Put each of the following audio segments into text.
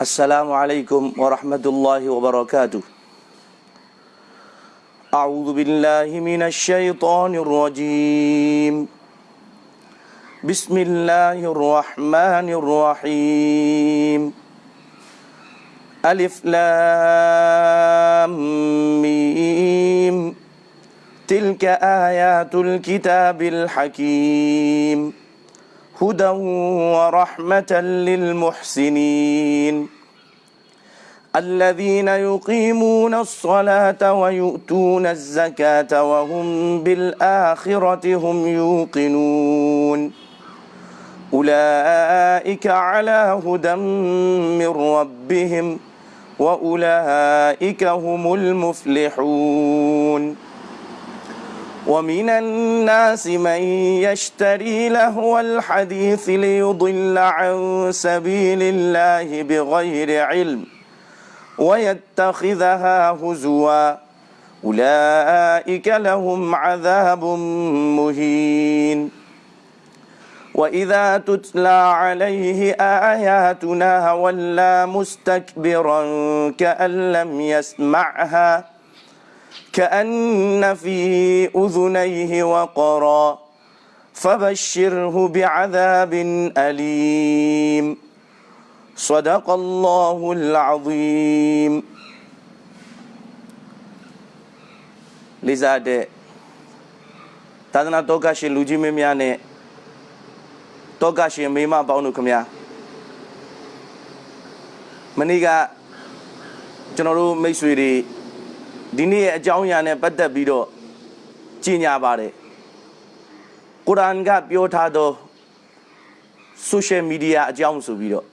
السلام عليكم ورحمة الله وبركاته. أعوذ بالله من الشيطان الرجيم. بسم الله الرحمن الرحيم. ألف لام ميم. تلك آيات الكتاب الحكيم. هدى ورحمة للمحسنين. الذين يقيمون الصلاة ويؤتون الزكاة وهم بالآخرة هم يوقنون. أولئك على هدى من ربهم وأولئك هم المفلحون. ومن الناس من يشتري لهو الحديث ليضل عن سبيل الله بغير علم. ويتخذها هزوا. أولئك لهم عذاب مهين. وإذا تتلى عليه آياتنا ولى مستكبرا كأن لم يسمعها كأن في أذنيه وقرا فبشره بعذاب أليم. صدق الله العظيم လိစားတဲ့သာသနာတော်ကရှင်လူကြီးမင်းများနဲ့တောကရှင်မိမပေါင်းတို့ခမညာမနေ့ကကျွန်တော်တို့မိတ်ဆွေတွေဒီနေ့ရဲ့အကြောင်းအရာနဲ့ပတ်သက်ပြီးတော့ကြီးညာပါတယ်ကုရ်အာန်ကပြောထားသော social media အကြောင်းဆိုပြီးတော့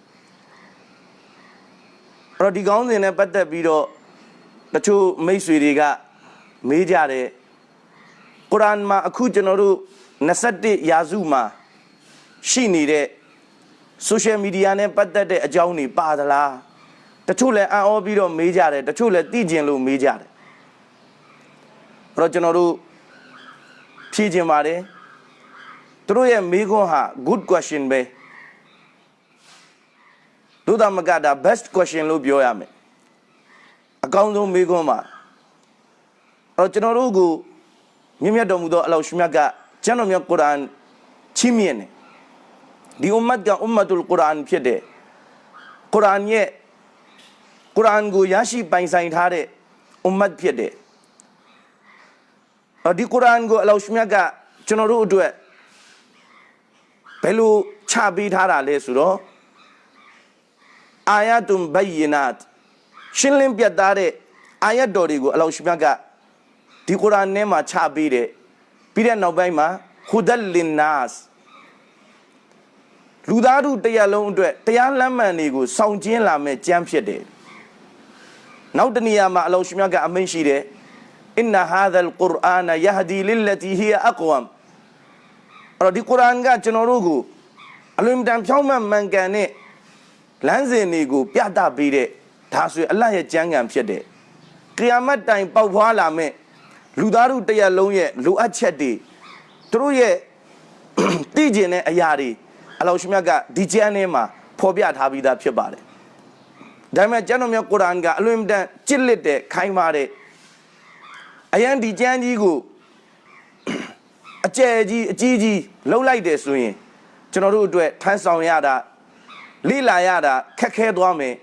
အဲ့တော့ဒီကောင်းစဉ်နဲ့ပတ်သက်ပြီးတော့တချို့မိတ်ဆွေတွေကမေးကြတယ်ကုရ်အာန်မှာအခုကျွန်တော်တို့21ရာစုမှာရှိနေတဲ့ social media နဲ့ပတ်သက်တဲ့အကြောင်းတွေပါသလားတချို့လည်းအံ့ဩပြီးတော့မေးကြတယ်တချို့လည်းသိကျင်လို့မေးကြတယ်အဲ့တော့ကျွန်တော်တို့ဖြေကျင်ပါတယ်သူတို့ရဲ့မေးခွန်းဟာ good question ပဲ ဒုသမကတာ best question လို့ပြောရမယ်အကောင်းဆုံးမေးခွန်းပါအဲ့တော့ကျွန်တော်တို့ကိုမြင့်မြတ်တော်မူသောအလောရှင်မြတ်ကကျမ်းတော်မြတ်ကုရ်အာန်ချီးမြှင့်တယ်ဒီအွမ်မတ်ကအွမ်မတ်ုလ်ကုရ်အာန်ဖြစ်တယ်ကုရ်အာန်ရဲ့ကုရ်အာန်ကိုရရှိပိုင်ဆိုင်ထားတဲ့အွမ်မတ်ဖြစ်တယ်အော်ဒီကုရ်အာန်ကိုအလောရှမြတ်ကကျွန်တော်တို့အတွက်ဘယ်လိုချပေးထားတာလဲဆိုတော့ အာယတ်ဘယီနတ်ရှင်းလင်းပြတ်သားတဲ့အာယတ်တော်တွေကိုအလောရှမြတ်ကဒီကုရ်အာန်ထဲမှာချပေးတယ်ပြီးတဲ့နောက်ပိုင်းမှာဟူဒလ်လင်နတ်လူသားတို့တရားလုံးအတွက်တရားလမ်းမှန်တွေကိုစောင့်ကျင်းလာမဲ့ကြမ်းဖြစ်တယ်နောက်တနေရာမှာအလောရှမြတ်ကအမိန့်ရှိတယ်အင်နဟာဒလ်ကုရ်အာနယဟဒီလလတီဟီအကွမ်အဲ့တော့ဒီကုရ်အာန်ကကျွန်တော်တို့ကိုအလွန်တန်ဖြောင်းမှန်မှန်ကန်တဲ့ လမ်းစဉ်တွေကိုပြသပေးတဲ့ဒါဆိုရင်အလတ်ရဲ့ကြမ်းကံဖြစ်တဲ့ကီယာမတ်တိုင်ပေါက်ဖွားလာမဲ့လူသားတို့တရားလုံးရဲ့လိုအပ်ချက်တွေသူတို့ရဲ့တည်ကျင်တဲ့အရာတွေအလောရှမြတ်ကဒီကျမ်းထဲမှာဖော်ပြထားပြီးသားဖြစ်ပါတယ်ဒါပေမဲ့ကျမ်းတော်မြတ်ကုရ်အာန်ကအလွန်တန်ကြစ်လက်တဲ့ခိုင်းပါတဲ့အရန်ဒီကျမ်းကြီးကိုအကျယ်ကြီးအကြီးကြီးလှုပ်လိုက်တယ်ဆိုရင်ကျွန်တော်တို့အတွက်ထမ်းဆောင်ရတာ လိလာရတာခက်ခဲသွားမယ်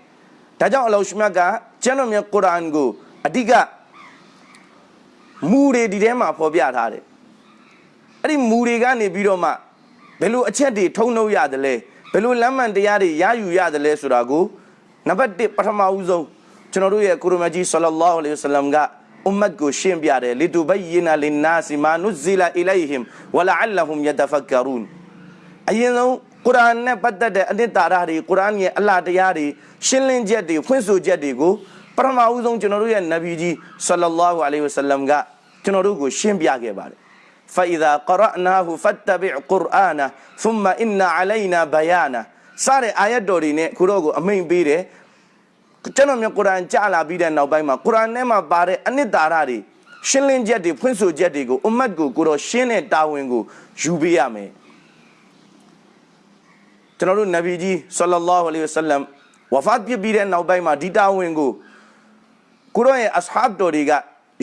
ဒါကြောင့်အလောရှမြတ်ကကျမ်းတော်မြတ်ကုရ်အာန်ကိုအဓိကမူတွေဒီထဲမှာဖော်ပြထားတယ်အဲ့ဒီမူတွေကနေပြီးတော့မှဘယ်လိုအချက်တွေထုံနှုတ်ရတယ်လဲဘယ်လိုလမ်းမှန်တရားတွေရယူရတယ်လဲဆိုတာကိုနံပါတ်1ပထမဦးဆုံးကျွန်တော်တို့ရဲ့ကုရ်မကြီးဆလ္လာလာဟ်အလိုင်းဝဆလမ်ကအွမ်မတ်ကိုရှင်းပြတယ်လီတူဘယနာလင်နာစီမာနုဇီလာအီလိုင်ဟင်ဝလာအလဟွမ်ယတဖကရူန်အရင်ဆုံး ကုရ်အာန်နဲ့ပတ်သက်တဲ့အနှစ်သာရတွေကုရ်အာန်ရဲ့အလှတရားတွေရှင်းလင်းချက်တွေဖွင့်ဆိုချက်တွေကိုပထမဦးဆုံးကျွန်တော်တို့ရဲ့နဗီကြီးဆလ္လာလာဟ်အလိုင်းဝဆလမ်ကကျွန်တော်တို့ကိုရှင်းပြခဲ့ပါတယ် فإذا قرأناه فاتبع قرآنه ثم إن علينا بيانه စတဲ့အာယတ်တော်တွေနဲ့ခုတော့ကိုအမိန်ပေးတယ်ကျွန်တော်မျိုးကုရ်အာန်ကြားလာပြီးတဲ့နောက်ပိုင်းမှာကုရ်အာန်ထဲမှာပါတဲ့အနှစ်သာရတွေရှင်းလင်းချက်တွေဖွင့်ဆိုချက်တွေကိုအွမ်မတ်ကိုကိုတော့ရှင်းတဲ့တာဝန်ကိုယူပေးရမယ် ကျွန်တော်တို့နဗီကြီးဆလ္လာလာဟူအလိုင်ဝဆလမ်ဝဝဖတ်ပြစ်ပြီးတဲ့နောက်ပိုင်းမှာဒီတာဝန်ကိုကိုရောရဲ့အဆဟာဘ်တော်တွေက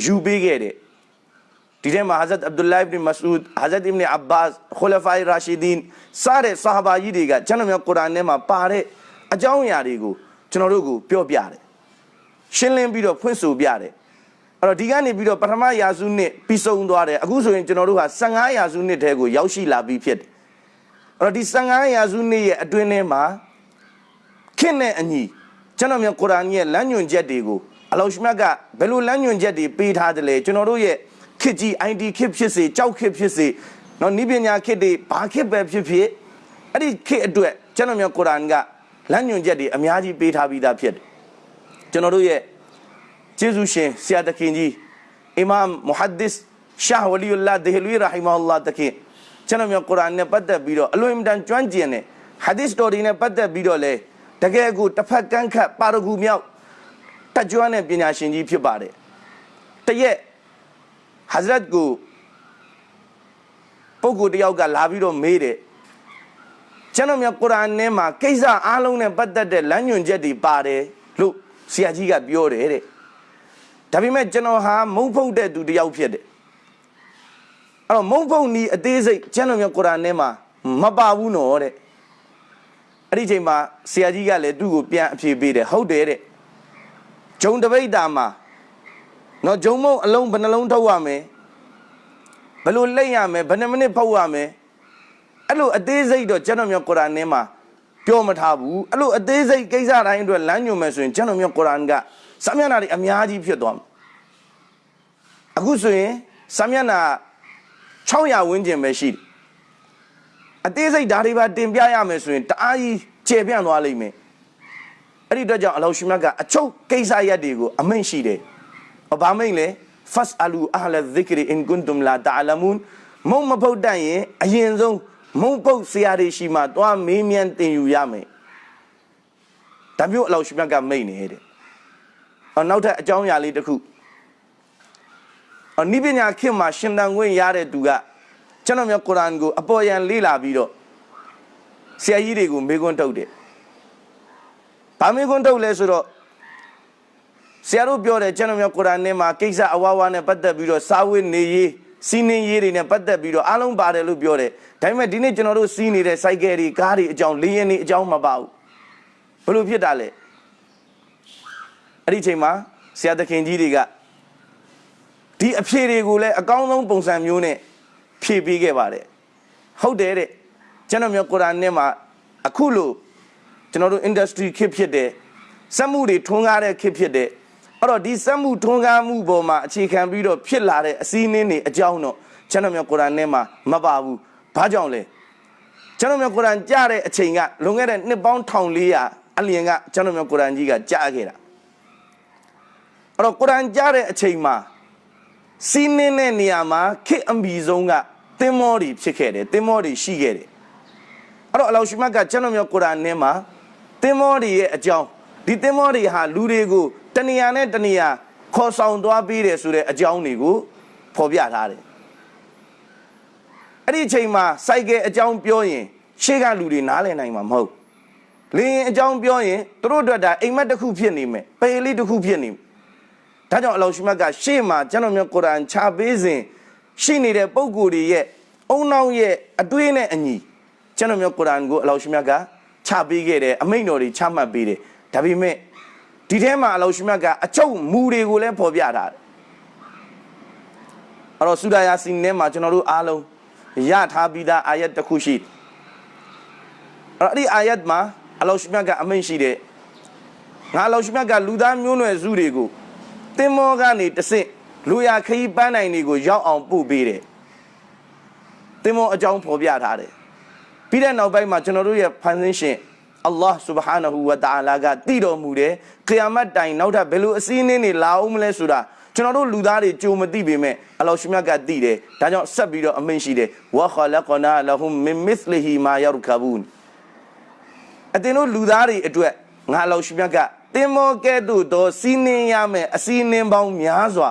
ယူပေးခဲ့တယ်ဒီထဲမှာ Hazrat Abdullah ibn Mas'ud Hazrat ibn Abbas Khulafai Rashidin စတဲ့ဆာဟာဘာကြီးတွေကကျွန်တော်မျိုးကုရ်အာန်ထဲမှာပါတဲ့အကြောင်းအရာတွေကိုကျွန်တော်တို့ကိုပြောပြတယ်ရှင်းလင်းပြီးတော့ဖွင့်ဆိုပြတယ်အဲ့တော့ဒီကနေပြီးတော့ပထမရာစုနှစ်ပြီးဆုံးသွားတယ်အခုဆိုရင်ကျွန်တော်တို့ဟာ15ရာစုနှစ်ထဲကိုရောက်ရှိလာပြီးဖြစ်တယ်အဲ့ တော့ဒီ15ရာစုနှစ်ရဲ့အတွင်းထဲမှာခင့်တဲ့အညီကျွန်တော်မျိုးကုရ်အာန်ရဲ့လမ်းညွှန်ချက်တွေကိုအလောရှမြတ်ကဘယ်လိုလမ်းညွှန်ချက်တွေပေးထားတယ်လဲကျွန်တော်တို့ရဲ့ခစ်ကြီး ID ခစ်ဖြစ်စေကြောက်ခစ်ဖြစ်စေနော်နိပညာခစ်တွေဘာခစ်ပဲဖြစ်ဖြစ်အဲ့ဒီခစ်အတွက်ကျွန်တော်မျိုးကုရ်အာန်ကလမ်းညွှန်ချက်တွေအများကြီးပေးထားပြီးသားဖြစ်တယ်ကျွန်တော်တို့ရဲ့ကျေးဇူးရှင်ဆရာတခင်ကြီးအီမမ်မုဟဒ္ဒစ်ရှာဝလီယူလာဒေဟလူရာဟီမာအလ္လာတခင် ကျွန်တော်မျိုးကုရ်အာန်နဲ့ပတ်သက်ပြီးတော့အလွန်အင်တန်ကျွမ်းကျင်တဲ့ဟာဒီစ်တော်တွေနဲ့ပတ်သက်ပြီးတော့လေတကယ်ကိုတစ်ဖက်ကန့်ခတ်ပါရဂူမြောက်တက်ကြွတဲ့ပညာရှင်ကြီးဖြစ်ပါတယ်တရက်ဟဇရတ်ကိုပုဂ္ဂိုလ်တယောက်ကလာပြီးတော့မေးတယ်ကျွန်တော်များကုရ်အာန်ထဲမှာကိစ္စအားလုံးနဲ့ပတ်သက်တဲ့လမ်းညွှန်ချက်တွေပါတယ်လို့ဆရာကြီးကပြောတယ်တဲ့ဒါပေမဲ့ကျွန်တော်ဟာမုံဖုတ်တဲ့သူတယောက်ဖြစ်တယ် အဲ့တော့မုံဖုတ်နီးအသေးစိတ်ကျွန်တော်များကုရ်အာန်ထဲမှာမပါဘူးနော်တဲ့အဲ့ဒီချိန်မှာဆရာကြီးကလည်းသူ့ကိုပြန်အဖြေပေးတယ်ဟုတ်တယ်တဲ့ဂျုံတပိတ်တာမှာနော်ဂျုံမုံအလုံးဘယ်နှလုံးထုတ်ရမလဲဘယ်လိုလိမ့်ရမလဲဘယ်နှမိနစ်ဖုတ်ရမလဲအဲ့လိုအသေးစိတ်တော့ကျွန်တော်မျိုးကုရ်အာန်ထဲမှာပြောမထားဘူးအဲ့လိုအသေးစိတ်ကိစ္စတိုင်းအတွက်လမ်းညွှန်မယ်ဆိုရင်ကျွန်တော်မျိုးကုရ်အာန်ကစာမျက်နှာတွေအများကြီးဖြစ်သွားမှာအခုဆိုရင်စာမျက်နှာ 600ဝန်းကျင်ပဲရှိတယ်အသေးစိတ်ဓာတ်တွေပါတင်ပြရမယ်ဆိုရင်တအားကြီးကျေပြန့်သွားလိမ့်မယ်အဲ့ဒီအတွက်ကြောင့်အလောရှိမြတ်ကအချုပ်ကိစ္စရပ်တွေကိုအမိန့်ရှိတယ်။ဘာမိန့်လဲ fasalu ahla dhikri in kuntum la ta'lamun မုံမဖုတ်တတ်ရင်အရင်ဆုံးမုံပုတ်ဆရာတွေရှိမှသွားမေးမြန်းတင်ယူရမယ်။ဒါမျိုးအလောရှိမြတ်ကမိန့်နေတဲ့။အော်နောက်ထပ်အကြောင်းအရာလေးတစ်ခု အော်နိပညာခေတ်မှာရှင်တန်ခွင့်ရတဲ့သူကကျွန်တော်မျိုးကုရ်အာန်ကိုအပေါ်ယံလေ့လာပြီးတော့ဆရာကြီးတွေကိုမေးခွန်းထုတ်တယ်။ဘာမေးခွန်းထုတ်လဲဆိုတော့ဆရာတို့ပြောတယ်ကျွန်တော်မျိုးကုရ်အာန်ထဲမှာကိစ္စအဝါဝါနဲ့ပတ်သက်ပြီးတော့စာဝတ်နေရေးစီးနှင်းရေးတွေနဲ့ပတ်သက်ပြီးတော့အားလုံးပါတယ်လို့ပြောတယ်ဒါပေမဲ့ဒီနေ့ကျွန်တော်တို့စီးနေတဲ့စိုက်ကယ်တွေကားတွေအကြောင်းလေးရင်တွေအကြောင်းမပါဘူးဘယ်လိုဖြစ်တာလဲအဲ့ဒီချိန်မှာဆရာသခင်ကြီးတွေက ဒီအဖြေတွေကိုလည်းအကောင်းဆုံးပုံစံမျိုးနဲ့ဖြည့်ပေးခဲ့ပါတယ်ဟုတ်တယ်တဲ့ကျွန်တော်မျိုးကုရ်အာန်ထဲမှာအခုလို့ကျွန်တော်တို့ industry ခစ်ဖြစ်တယ်စက်မှုတွေထွန်းကားတဲ့ခစ်ဖြစ်တယ်အဲ့တော့ဒီစက်မှုထွန်းကားမှုပေါ်မှာအခြေခံပြီးတော့ဖြစ်လာတဲ့အစည်းအဝေးတွေအကြောင်းတော့ကျွန်တော်မျိုးကုရ်အာန်ထဲမှာမပါဘူးဘာကြောင့်လဲကျွန်တော်မျိုးကုရ်အာန်ကြားတဲ့အချိန်ကလွန်ခဲ့တဲ့နှစ်ပေါင်း1400အလျင်ကကျွန်တော်မျိုးကုရ်အာန်ကြီးကကြားခဲ့တာအဲ့တော့ကုရ်အာန်ကြားတဲ့အချိန်မှာ စီးနှင်းတဲ့နေရာမှာခေတ်အမီဆုံးကသင်္ဘောတွေဖြစ်ခဲ့တယ်သင်္ဘောတွေရှိခဲ့တယ်အဲ့တော့အလောရှိမတ်ကကျွန်တော်မျိုးကုရ်အာန်ထဲမှာသင်္ဘောတွေရဲ့အကြောင်းဒီသင်္ဘောတွေဟာလူတွေကိုတဏှာနဲ့တဏှာခေါ်ဆောင်သွားပေးတယ်ဆိုတဲ့အကြောင်းတွေကိုဖော်ပြထားတယ်အဲ့ဒီအချိန်မှာစိုက်ကဲအကြောင်းပြောရင်ရှေ့ကလူတွေနားလည်နိုင်မှာမဟုတ်လင်းအကြောင်းပြောရင်သူတို့အတွက်ဒါအိမ်မက်တစ်ခုဖြစ်နေမယ်ပေလေးတစ်ခုဖြစ်နေမယ် ဒါကြောင့်အလောရှိမတ်ကရှေ့မှာကျွန်တော်မျိုးကုရ်အာန်ချပေးစဉ်ရှိနေတဲ့ပုံကိုယ်တွေရဲ့အုံနောက်ရဲ့အတွေးနဲ့အညီကျွန်တော်မျိုးကုရ်အာန်ကိုအလောရှိမတ်ကချပေးခဲ့တယ်အမိန့်တော်တွေချမှတ်ပေးတယ်ဒါပေမဲ့ဒီထဲမှာအလောရှိမတ်ကအချုပ်မူတွေကိုလည်းဖော်ပြထားတယ်အဲ့တော့ဆူဒါယာစီနဲ့မှာကျွန်တော်တို့အားလုံးရထားပြီးသားအာယတ်တစ်ခုရှိအဲ့တော့အဲ့ဒီအာယတ်မှာအလောရှိမတ်ကအမိန့်ရှိတယ်ငါအလောရှိမတ်ကလူသားမျိုးနွယ်စုတွေကို တင်မောကနေတဆင့်လူရခရီးပန်းနိုင်တွေကိုရောက်အောင်ပို့ပေးတယ်တင်မောအကြောင်းဖော်ပြထားတယ်ပြီးတဲ့နောက်ပိုင်းမှာကျွန်တော်တို့ရဲ့ဖန်ဆင်းရှင်အလ္လာဟ် سبحانه ဝတ تعالى ကတည်တော်မူတယ်။ကီယာမတ်တိုင်နောက်ထပ်ဘယ်လိုအစည်းအင်းတွေလာအောင်မလဲဆိုတာကျွန်တော်တို့လူသားတွေကြုံမသိပေမဲ့အလ္လာဟ်ရှင်မြတ်ကတည်တယ်။ဒါကြောင့်ဆက်ပြီးတော့အမိန့်ရှိတယ်။ဝါခလကနာလဟူမင်မစ်လဟီမာယရကဘူး။အတင်တို့လူသားတွေအတွက်ငါအလ္လာဟ်ရှင်မြတ်က တင်မောကဲ့သို့သောစီးနှင်းရမယ်အစည်းအဝေးပေါင်းများစွာ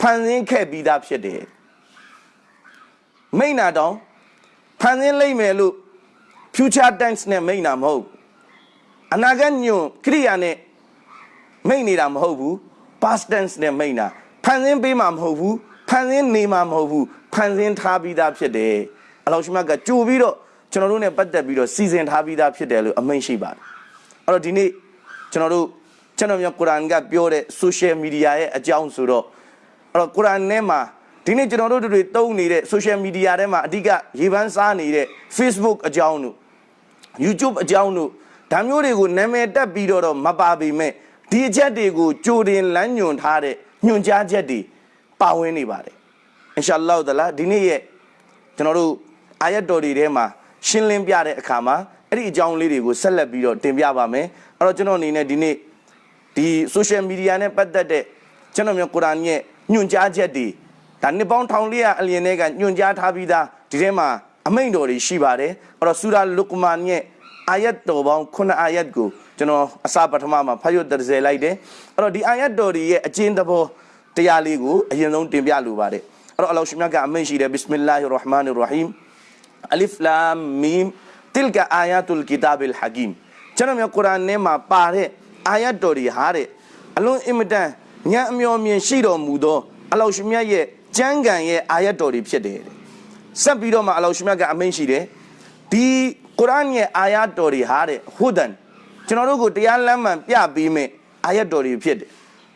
ဖန်ဆင်းခဲ့ပြီးသားဖြစ်တယ်။မိန့်နာတောင်ဖန်ဆင်းလိုက်မယ်လို့ future tense နဲ့မိန့်တာမဟုတ်အနာဂတ်ညွန်ခရိယာနဲ့မိတ်နေတာမဟုတ်ဘူး past tense နဲ့မိတ်တာဖန်ဆင်းပေးမှာမဟုတ်ဘူးဖန်ဆင်းနေမှာမဟုတ်ဘူးဖန်ဆင်းထားပြီးသားဖြစ်တယ်အလောရှိမတ်ကကြိုပြီးတော့ကျွန်တော်တို့ ਨੇ ပတ်သက်ပြီးတော့စီစဉ်ထားပြီးသားဖြစ်တယ်လို့အမိန့်ရှိပါတယ်အဲ့တော့ဒီနေ့ ကျွန်တော်တို့ကျွန်တော်မျိုးကုရ်အာန်ကပြောတဲ့ social media ရဲ့အကြောင်းဆိုတော့အဲ့တော့ကုရ်အာန်ထဲမှာဒီနေ့ကျွန်တော်တို့တွေတုံးနေတဲ့ social media ထဲမှာအဓိကရေပန်းစားနေတဲ့ Facebook အကြောင်းတို့ YouTube အကြောင်းတို့ဒါမျိုးတွေကိုနာမည်တက်ပြီးတော့တော့မပါပေမဲ့ဒီအချက်တွေကိုကြိုတင်လမ်းညွှန်ထားတဲ့ညွှန်ကြားချက်တွေပါဝင်နေပါတယ်အင်ရှာအလ္လာဟ်တလာဒီနေ့ရဲ့ကျွန်တော်တို့အာယတ်တော်တွေထဲမှာရှင်းလင်းပြတဲ့အခါမှာအဲ့ဒီအကြောင်းလေးတွေကိုဆက်လက်ပြီးတော့တင်ပြပါမယ် အဲ့တော့ကျွန်တော်အနေနဲ့ဒီနေ့ဒီ social media နဲ့ပတ်သက်တဲ့ကျွန်တော်မျိုးကုရ်အာန်ရဲ့ညွှန်ကြားချက်တွေဒါနှစ်ပေါင်းထောင်လေးရအလျင်တွေကညွှန်ကြားထားပြီးသားဒီထဲမှာအမိန့်တော်တွေရှိပါတယ်အဲ့တော့ဆူရာလုကမန်ရဲ့အာယတ်တော်ပေါင်း9အာယတ်ကိုကျွန်တော်အစပထမမှာဖတ်ရတရလိုက်တယ်အဲ့တော့ဒီအာယတ်တော်တွေရဲ့အကျဉ်းသဘောတရားလေးကိုအရင်ဆုံးတင်ပြလိုပါတယ်အဲ့တော့အလောရှိမြတ်ကအမိန့်ရှိတယ်ဘစ်မလာဟီရ်ရဟ်မာနီရ်ရဟီမ်အလစ်လာမ်မီမ်တိလ်ကအာယတ်ုလ် ကီတာဘ်အလ်ဟကီမ်ကျွန်တော်မျိုးကုရ်အာန်ထဲမှာပါတဲ့အာယတ်တော်တွေဟာတဲ့အလွန်အင်မတန်ဉာဏ်အမျော်မြင်ရှိတော်မူသောအလောရှိမြတ်ရဲ့ကျမ်းဂန်ရဲ့အာယတ်တော်တွေဖြစ်တယ်တဲ့ဆက်ပြီးတော့မှအလောရှိမြတ်ကအမိန့်ရှိတယ်ဒီကုရ်အာန်ရဲ့အာယတ်တော်တွေဟာတဲ့ဟူဒန်ကျွန်တော်တို့ကိုတရားလမ်းမှန်ပြပေးမဲ့အာယတ်တော်တွေဖြစ်တယ်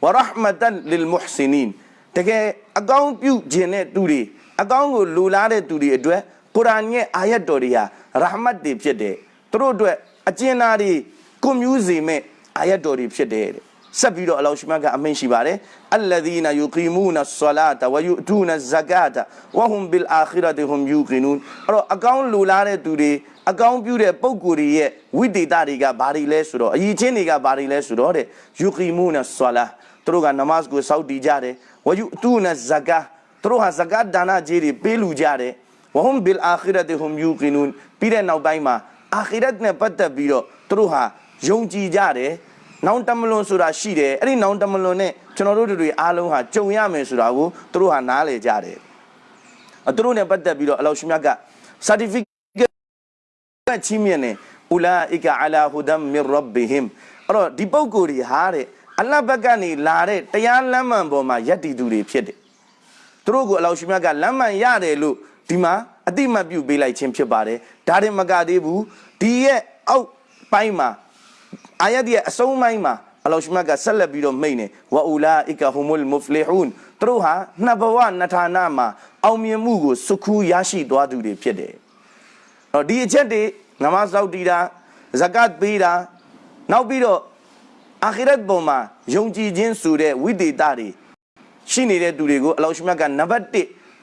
ဝရဟမတန်လလ်မုဟ်ဆီနင်တကယ်အကောင်းပြုခြင်းတဲ့သူတွေအကောင်းကိုလူလားတဲ့သူတွေအတွက်ကုရ်အာန်ရဲ့အာယတ်တော်တွေဟာရဟမတ်တွေဖြစ်တယ်သူတို့အတွက် အကျဉ်းသားတွေကိုမြူးစေမဲ့အာယတ်တော်တွေဖြစ်တယ်တဲ့ဆက်ပြီးတော့အလောရှိမတ်ကအမိန့်ရှိပါတယ်အလ္လဒီနာယူကီမူနာဆလာတဝယူတူနာဇကာတဝဟွမ်ဘီလ်အာခီရတ်ဟွမ်ယူကီနူန်အဲ့တော့အကောင်းလူလားတဲ့သူတွေအကောင်းပြုတဲ့ပုံကိုယ်တွေရဲ့ဝိတေတာတွေကဘာတွေလဲဆိုတော့အည်ချင်းတွေကဘာတွေလဲဆိုတော့တဲ့ယူကီမူနာဆလာသူတို့ကနမတ်ကိုစောက်တည်ကြတယ်ဝယူတူနာဇကာသူတို့ဟာဇကာဒါနာကြီးတွေပေးလူကြတယ်ဝဟွမ်ဘီလ်အာခီရတ်ဟွမ်ယူကီနူန်ပြီးတဲ့နောက်ပိုင်းမှာ အာခီရတ်နဲ့ပတ်သက်ပြီးတော့သူတို့ဟာယုံကြည်ကြတယ်နောင်တမလွန်ဆိုတာရှိတယ်အဲ့ဒီနောင်တမလွန်နဲ့ကျွန်တော်တို့တွေအားလုံးဟာကြုံရမယ်ဆိုတာကိုသူတို့ဟာနားလည်ကြတယ်အသူတို့နဲ့ပတ်သက်ပြီးတော့အလောရှိမြတ်က certificate ချီးမြှင့်တယ်ဥလာအီကအလာဟူဒမ်မီရဘ်ဘီဟင်အဲ့တော့ဒီပုံကိုယ်တွေဟာတဲ့အလ္လာဟ်ဘက်ကနေလာတဲ့တရားလမ်းမှန်ပေါ်မှာယက်တည်သူတွေဖြစ်တယ်သူတို့ကိုအလောရှိမြတ်ကလမ်းမှန်ရတယ်လို့ဒီမှာအတိမတ်ပြုပေးလိုက်ခြင်းဖြစ်ပါတယ်ဒါရင်မကသေးဘူး ဒီရဲ့အောက်ပိုင်းမှာအာယတ်ရဲ့အဆုံးပိုင်းမှာအလောရှိမတ်ကဆက်လက်ပြီးတော့မိန့်နေဝအူလာအီကာဟူမုလ်မုဖလီဟူန်သူတို့ဟာနှစ်ဘဝနှစ်ဌာနမှာအောင်မြင်မှုကိုစုခူးရရှိသွားသူတွေဖြစ်တယ်။တော့ဒီအချက်တွေနမတ်စောက်တီတာဇကတ်ပေးတာနောက်ပြီးတော့အာခိရတ်ပေါ်မှာယုံကြည်ခြင်းဆိုတဲ့ဝိသေသတွေရှိနေတဲ့သူတွေကိုအလောရှိမတ်ကနံပါတ်1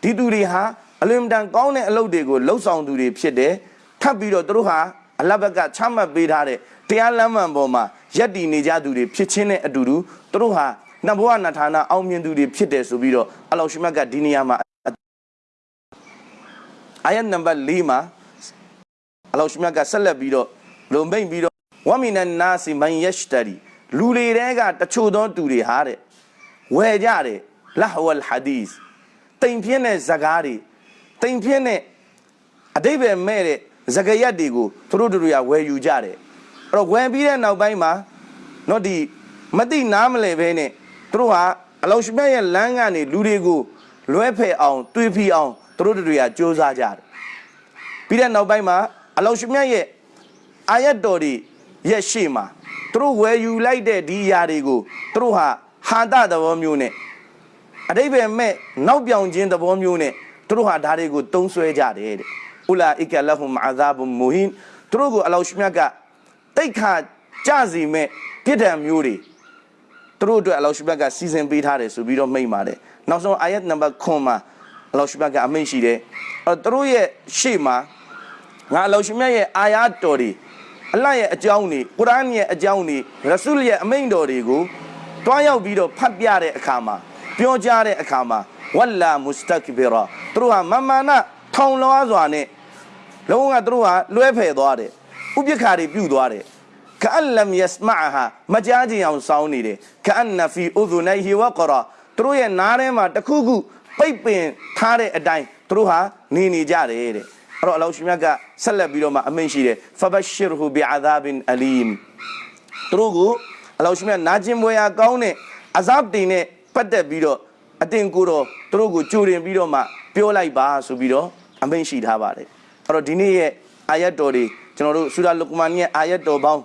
ဒီသူတွေဟာအလွန်တန်ကောင်းတဲ့အလုပ်တွေကိုလှုပ်ဆောင်သူတွေဖြစ်တယ်။ထပ်ပြီးတော့သူတို့ဟာ အလဘက်ကချမှတ်ပေးထားတဲ့တရားလမ်းမှန်ပေါ်မှာယက်တည်နေကြသူတွေဖြစ်ချင်းတဲ့အတူတူသူတို့ဟာနဘဝနထာနာအောင်မြင်သူတွေဖြစ်တယ်ဆိုပြီးတော့အလောရှိမတ်ကဒီနေရာမှာအာယတ်နံပါတ်၄မှာအလောရှိမတ်ကဆက်လက်ပြီးတော့လုံမိတ်ပြီးတော့ဝမီနန်နာစီမန်ယက်ရှ်တရီလူတွေတဲကတချို့သောသူတွေဟာတဲ့ဝယ်ကြတယ်လဟဝလ်ဟာဒီစ်တိမ်ပြင်းတဲ့ဇကားတွေတိမ်ပြင်းတဲ့အတိဘယ်မဲ့တဲ့ ဇကယတ်တွေကိုသူတို့တို့ရဝယ်ယူကြတယ်အဲ့တော့ဝယ်ပြီးတဲ့နောက်ပိုင်းမှာတော့ဒီမတိနားမလဲဘဲနဲ့သူတို့ဟာအလောရှိမြတ်ရဲ့လမ်းကနေလူတွေကိုလွဲဖယ်အောင်တွေးဖီအောင်သူတို့တို့ရစ조사ကြတယ်ပြီးတဲ့နောက်ပိုင်းမှာအလောရှိမြတ်ရဲ့အာယတ်တော်တွေရဲ့ရှေ့မှာသူတို့ဝယ်ယူလိုက်တဲ့ဒီຢာတွေကိုသူတို့ဟာဟာတသဘောမျိုးနဲ့အတိဘယ်မဲ့နောက်ပြောင်ခြင်းသဘောမျိုးနဲ့သူတို့ဟာဒါတွေကိုတုံးဆွဲကြတယ်တဲ့ ဥလာအီကလဟွမ်အာဇာဘ်မူဟင်သူတို့ကိုအလောရှိမြတ်ကတိတ်ခါကြစီမဲ့ပြစ်ဒဏ်မျိုးတွေသူတို့အတွက်အလောရှိမြတ်ကစီစဉ်ပေးထားတယ်ဆိုပြီးတော့မိန့်ပါတယ်နောက်ဆုံးအာယတ်နံပါတ်9မှာအလောရှိမြတ်ကအမိန့်ရှိတယ်အဲသူတို့ရဲ့ရှေ့မှာငါအလောရှိမြတ်ရဲ့အာယာတော်တွေအလတ်ရဲ့အကြောင်းတွေကုရ်အာန်ရဲ့အကြောင်းတွေရဆူလ်ရဲ့အမိန့်တော်တွေကိုတွားရောက်ပြီးတော့ဖတ်ပြတဲ့အခါမှာပြောကြားတဲ့အခါမှာဝလ္လာမုစတကဘီရာသူတို့ဟာမမာနထောင်လွှားစွာနဲ့ လုံးဝသူတို့ဟာလွဲဖယ်သွားတယ်ဥပိ္ပခါတွေပြုတ်သွားတယ်ကအလမ်ယစမာဟာမကြားခြင်းအောင်စောင်းနေတယ်ကအန်နဖီဥဇူနိုင်ဟီဝကရာသူတို့ရဲ့နားထဲမှာတခုခုပိတ်ပင်ထားတဲ့အတိုင်းသူတို့ဟာနေနေကြတယ်တဲ့အဲ့တော့အလောရှမြတ်ကဆက်လက်ပြီးတော့မှအမိန့်ရှိတယ်ဖဘရှရဟူဘီအာဒါဘင်အလီမ်သူတို့ကိုအလောရှမြတ်နာကျင်ပွဲရာကောင်းတဲ့အဇပ်တင်နဲ့ပတ်သက်ပြီးတော့အတင်ကိုတော့သူတို့ကိုကြိုတင်ပြီးတော့မှပြောလိုက်ပါဆိုပြီးတော့အမိန့်ရှိထားပါတယ် အဲ့တော့ဒီနေ့ရဲ့အာယတ်တော်တွေကျွန်တော်တို့ဆူရာလုကမန်ရဲ့အာယတ်တော်ပေါင်း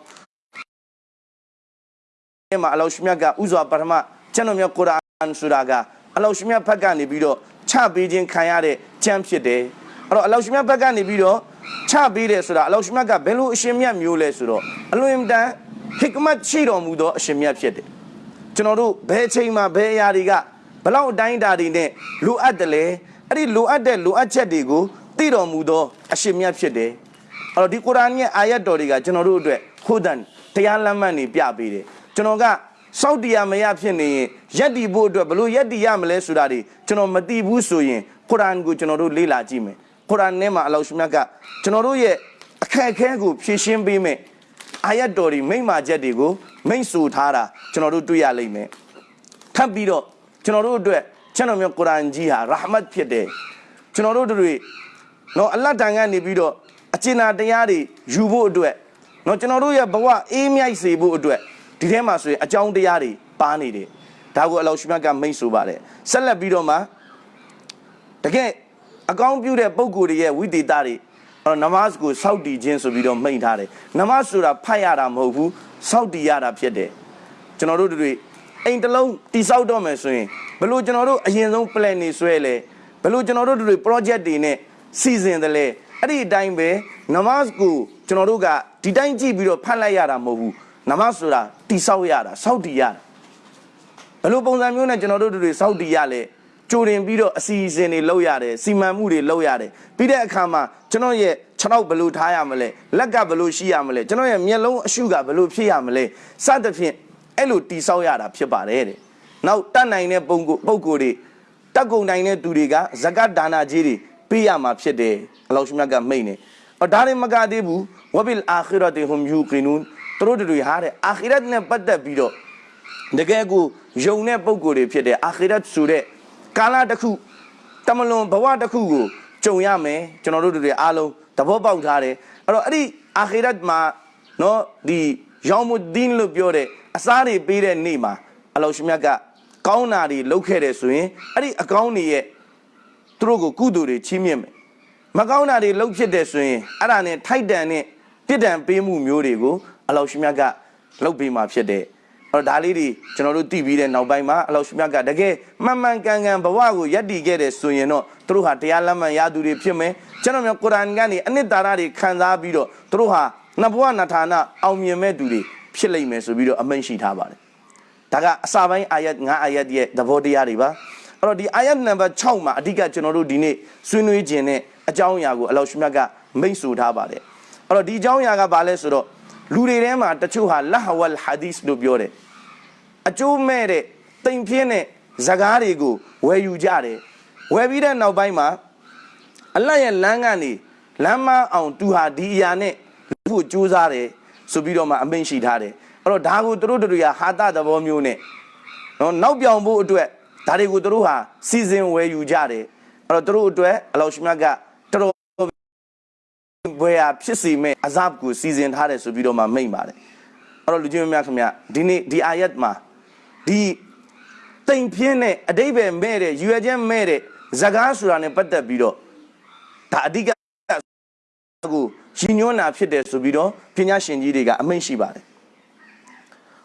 အဲ့မှာအလောရှမြတ်ကဥစွာပထမကျွန်တော်မြတ်ကုရ်အာန်ဆိုတာကအလောရှမြတ်ဘက်ကနေပြီးတော့ချပေးခြင်းခံရတဲ့ကျမ်းဖြစ်တယ်အဲ့တော့အလောရှမြတ်ဘက်ကနေပြီးတော့ချပေးတယ်ဆိုတာအလောရှမြတ်ကဘယ်လိုအရှင်မြတ်မျိုးလဲဆိုတော့အလွန်တန်ဟစ်ကမတ်ရှိတော်မူသောအရှင်မြတ်ဖြစ်တယ်ကျွန်တော်တို့ဘယ်အချိန်မှာဘယ်အရာတွေကဘလောက်အတိုင်းအတာတွေနဲ့လိုအပ်တယ်လဲအဲ့ဒီလိုအပ်တဲ့လိုအပ်ချက်တွေကို သိတော်မူသောအရှင်မြတ်ဖြစ်တယ်အဲ့တော့ဒီကုရ်အာန်ရဲ့အာယတ်တော်တွေကကျွန်တော်တို့အတွက်ဟူဒန်တရားလမ်းမှန်တွေပြပေးတယ်ကျွန်တော်ကစောက်တရားမရဖြစ်နေရင်ယက်တီဖို့အတွက်ဘလို့ယက်တီရမလဲဆိုတာတွေကျွန်တော်မသိဘူးဆိုရင်ကုရ်အာန်ကိုကျွန်တော်တို့လေ့လာကြည့်မယ်ကုရ်အာန်ထဲမှာအလောရှမြတ်ကကျွန်တော်တို့ရဲ့အခက်အခဲကိုဖြေရှင်းပေးမယ်အာယတ်တော်တွေမိမ့်မာချက်တွေကိုမိန့်ဆိုထားတာကျွန်တော်တို့တွေ့ရလိမ့်မယ်ထပ်ပြီးတော့ကျွန်တော်တို့အတွက်ကျွန်တော်မျိုးကုရ်အာန်ကြီးဟာရာဟမတ်ဖြစ်တယ်ကျွန်တော်တို့တွေ နော်အလတ်တန်ကနေပြီးတော့အကျဉ်းသာတရားတွေယူဖို့အတွက်နော်ကျွန်တော်တို့ရဲ့ဘဝအေးမြိုက်စေဖို့အတွက်ဒီထဲမှာဆိုရင်အကြောင်းတရားတွေပါနေတယ်ဒါကိုအလောရှိမြတ်ကမိတ်ဆိုပါတယ်ဆက်လက်ပြီးတော့မှတကယ်အကောင်းပြုတဲ့ပုံကိုယ်တွေရဲ့ဝိသေသတွေအဲ့တော့နမတ်ကိုစောက်တည်ခြင်းဆိုပြီးတော့မိန့်ထားတယ်နမတ်ဆိုတာဖတ်ရတာမဟုတ်ဘူးစောက်တည်ရတာဖြစ်တယ်ကျွန်တော်တို့တွေအိမ်တစ်လုံးတိစောက်တော့မယ်ဆိုရင်ဘယ်လို့ကျွန်တော်တို့အရင်ဆုံး plan နေဆွဲလဲဘယ်လို့ကျွန်တော်တို့တွေ project တွေနဲ့ စီစဉ်တယ်လဲအဲ့ဒီအတိုင်းပဲနမတ်ကိုကျွန်တော်တို့ကဒီတိုင်းကြည့်ပြီးတော့ဖတ်လိုက်ရတာမဟုတ်ဘူးနမတ်ဆိုတာတိဆောက်ရတာစောက်တည်ရတာဘယ်လိုပုံစံမျိုးနဲ့ကျွန်တော်တို့တွေစောက်တည်ရလဲကြိုတင်ပြီးတော့အစီအစဉ်တွေလုပ်ရတယ်စီမံမှုတွေလုပ်ရတယ်ပြီးတဲ့အခါမှာကျွန်တော်ရဲ့ခြေထောက်ဘယ်လိုထားရမလဲလက်ကဘယ်လိုရှိရမလဲကျွန်တော်ရဲ့မျက်လုံးအရှုကဘယ်လိုဖြစ်ရမလဲစသဖြင့်အဲ့လိုတိဆောက်ရတာဖြစ်ပါတယ်တဲ့နောက်တတ်နိုင်တဲ့ပုံကိုပုံကိုယ်တွေတက်ကုန်နိုင်တဲ့သူတွေကဇကတ်ဒါနာကြီးတွေ ပေးရမှာဖြစ်တယ်အလောရှမြတ်ကမိတ်နေအော်ဒါရင်မကသေးဘူးဝဘီလ်အာခီရတ်ဟွမ်ယူကီနူန်သူတို့တွေဟာတဲ့အာခီရတ်နဲ့ပတ်သက်ပြီးတော့တကယ်ကိုယုံတဲ့ပုံကိုယ်တွေဖြစ်တယ်အာခီရတ်ဆိုတဲ့ကာလတစ်ခုတမလွန်ဘဝတစ်ခုကိုကြုံရမယ်ကျွန်တော်တို့တွေအားလုံးသဘောပေါက်ထားတယ်အဲ့တော့အဲ့ဒီအာခီရတ်မှာနော်ဒီယောမုဒ်ဒင်းလို့ပြောတဲ့အစားတွေပေးတဲ့နေ့မှာအလောရှမြတ်ကကောင်းတာတွေလုပ်ခဲ့တယ်ဆိုရင်အဲ့ဒီအကောင်းတွေရဲ့ သူတို့ကိုကုသိုလ်တွေချီးမြှင့်မယ်မကောင်းတာတွေလုပ်ဖြစ်တယ်ဆိုရင်အဲ့ဒါနဲ့ထိုက်တန်တဲ့ပြစ်ဒဏ်ပေးမှုမျိုးတွေကိုအလောရှမြတ်ကလုပ်ပေးมาဖြစ်တယ်အဲ့တော့ဒါလေးတွေကျွန်တော်တို့သိပြီးတဲ့နောက်ပိုင်းမှာအလောရှမြတ်ကတကယ်မှန်မှန်ကန်ကန်ဘဝကိုယက်တည်ခဲ့တယ်ဆိုရင်တော့သူတို့ဟာတရားလက်မှန်ရသူတွေဖြစ်မယ်ကျွန်တော်မျိုးကုရ်အာန်ကနေအနှစ်သာရတွေခံစားပြီးတော့သူတို့ဟာနှစ်ဘဝနှစ်ဌာနအောင်မြင်မဲ့သူတွေဖြစ်လိမ့်မယ်ဆိုပြီးတော့အမိန့်ရှိထားပါတယ်ဒါကအစာပိုင်းအာယတ်9အာယတ်ရဲ့သဘောတရားတွေပါ အဲ့တော့ဒီအာယတ်နံပါတ်6မှာအဓိကကျွန်တော်တို့ဒီနေ့ဆွေးနွေးခြင်းနဲ့အကြောင်းအရာကိုအလောရှမြတ်ကမိန့်ဆိုထားပါတယ်အဲ့တော့ဒီအကြောင်းအရာကဘာလဲဆိုတော့လူတွေထဲမှာတချို့ဟာလဟဝလ်ဟာဒီစ်လို့ပြောတယ်အကျိုးမဲ့တဲ့တိမ်ပြင်းတဲ့ဇကားတွေကိုဝယ်ယူကြတယ်ဝယ်ပြီးတဲ့နောက်ပိုင်းမှာအလတ်ရဲ့လမ်းကနေလမ်းမအောင်သူဟာဒီအရာနဲ့လူ့ကိုစူးစားတယ်ဆိုပြီးတော့မှအမိန့်ရှိထားတယ်အဲ့တော့ဒါကိုသူတို့တို့ရဟာတသဘောမျိုးနဲ့နော်နောက်ပြောင်ဖို့အတွက် ဒါတွေကိုသူတို့ဟာစီစဉ်ဝယ်ယူကြတယ်အဲ့တော့သူတို့အတွက်အလောရှမြတ်ကတော်တော်ဘွယ်ဟာဖြစ်စီမဲ့အဇပ်ကိုစီစဉ်ထားတယ်ဆိုပြီးတော့မှမိန့်ပါတယ်အဲ့တော့လူချင်းများခင်ဗျဒီနေ့ဒီအာယတ်မှာဒီတိမ်ပြင်းတဲ့အတိတ်ပဲမဲ့တဲ့ရွယ်ချက်မဲ့တဲ့ဇကားဆိုတာနဲ့ပတ်သက်ပြီးတော့ဒါအဓိကကိုရှင်ညွန်းတာဖြစ်တယ်ဆိုပြီးတော့ပညာရှင်ကြီးတွေကအမိန့်ရှိပါတယ်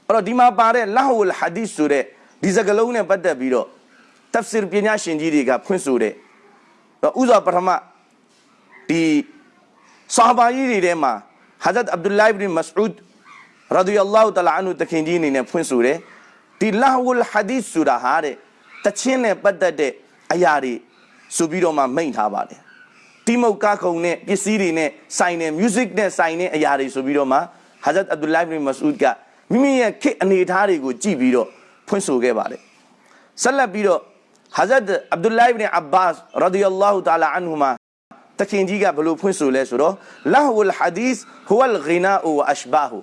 အဲ့တော့ဒီမှာပါတဲ့လာဟူလ်ဟာဒီစ်ဆိုတဲ့ ဒီစကားလုံးနဲ့ပတ်သက်ပြီးတော့တဖ်ဆီရ်ပညာရှင်ကြီးတွေကဖွင့်ဆိုတဲ့တော့ဥစွာပထမဒီဆာဘာကြီးတွေထဲမှာဟာဇတ်အဗ်ဒူလိုင်ဘ်ဘင်မစအူဒ်ရာဒီယ ல்லா ဟူတလာအန်ဟူတခင်ကြီးအနေနဲ့ဖွင့်ဆိုတယ်ဒီလာဟူလ်ဟာဒီစ်ဆိုတာဟာတဲ့တချင်းနဲ့ပတ်သက်တဲ့အရာတွေဆိုပြီးတော့မှမိန့်ထားပါတယ်တိမုတ်ကခုံနဲ့ပစ္စည်းတွေနဲ့ဆိုင်တဲ့ music နဲ့ဆိုင်တဲ့အရာတွေဆိုပြီးတော့မှဟာဇတ်အဗ်ဒူလိုင်ဘင်မစအူဒ်ကမိမိရဲ့ခေတ်အနေအထားတွေကိုကြည့်ပြီးတော့ ဖွင့်ဆိုခဲ့ပါတယ်ဆက်လက်ပြီးတော့ဟာဇတ်အဗ်ဒူလိုင်ဘင်အဘ္ဘတ်ရာဒီယ ல்லா ဟူတလာအန်ဟူမာတခင်ကြီးကဘလို့ဖွင့်ဆိုလဲဆိုတော့လာဟူလ်ဟာဒီစ်ဟူဝလ်ဂီနာဝအရှဘာဟူ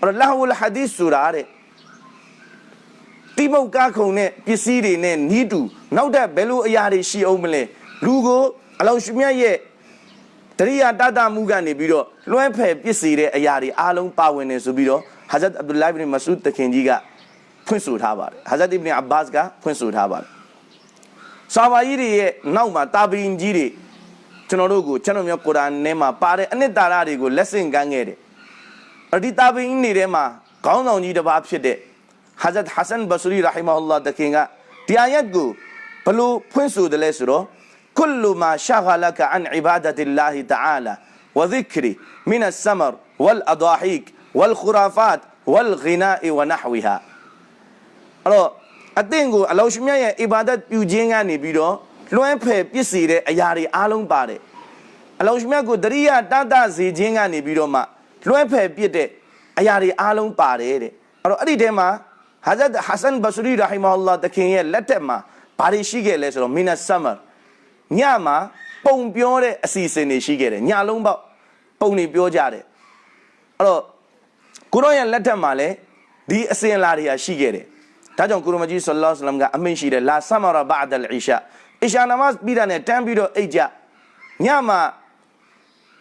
အဲ့လာဟူလ်ဟာဒီစ်ဆိုတာတဲ့တိမုတ်ကားခုံနဲ့ပစ္စည်းတွေနဲ့နီးတူနောက်တဲ့ဘယ်လိုအရာတွေရှိအောင်မလဲလူကိုအလောင်းရှမြတ်ရဲ့တရိယာတတမှုကနေပြီးတော့လွှဲဖယ်ပစ်စီတဲ့အရာတွေအားလုံးပါဝင်နေဆိုပြီးတော့ဟာဇတ်အဗ်ဒူလိုင်ဘ်မဆူဒ်တခင်ကြီးက ဖွင့်ဆိုထားပါတယ်ဟာဇတ်အစ်ဘင်အဘတ်ကဖွင့်ဆိုထားပါတယ်ဆာဘာကြီးတွေရဲ့နောက်မှာတာဘီင်ကြီးတွေကျွန်တော်တို့ကိုကျွန်တော်မျိုးကုရ်အာန်ထဲမှာပါတဲ့အနှစ်သာရတွေကိုလက်ဆင့်ကမ်းခဲ့တယ်အဒီတာဘီင်တွေထဲမှာခေါင်းဆောင်ကြီးတစ်ပါးဖြစ်တဲ့ဟာဇတ်ဟဆန်ဘဆရီရာဟီမာအလ္လာဟ်တခင်ကဒီအာယတ်ကိုဘလို့ဖွင့်ဆိုတယ်လဲဆိုတော့ كل ما شغلك عن عبادة الله تعالى وذكره من السمر والأضاحيك والخرافات والغناء ونحوها အဲ့တော့အသင်ကိုအလောရှမြတ်ရဲ့အီဘာဒတ်ပြုခြင်းကနေပြီးတော့လွှဲဖယ်ပစ္စည်းတဲ့အရာတွေအားလုံးပါတယ်အလောရှမြတ်ကိုတရိယာတတစေခြင်းကနေပြီးတော့မှလွှဲဖယ်ပြစ်တဲ့အရာတွေအားလုံးပါတယ်တဲ့အဲ့တော့အဲ့ဒီထဲမှာဟာဇတ်ဟဆန်ဘဆရီရာဟီမာအလ္လာဟ်တခင်ရဲ့လက်ထက်မှာဘာတွေရှိခဲ့လဲဆိုတော့မီနတ်ဆမရညမှာပုံပြောတဲ့အစီအစဉ်တွေရှိခဲ့တယ်ညလုံးပေါက်ပုံတွေပြောကြတယ်အဲ့တော့ကိုရောရဲ့လက်ထက်မှာလည်းဒီအစဉ်အလာတွေကရှိခဲ့တယ် ဒါကြောင့်ကုရမကြီးဆလ္လာလဟ်အလัยဟိဝါစလမ်ကအမိန့်ရှိတယ်လာဆမရဘအဒ်အလ်အီရှာအီရှာနမတ်ပြီးတာနဲ့တန်းပြီးတော့အိတ်ကြညမှာ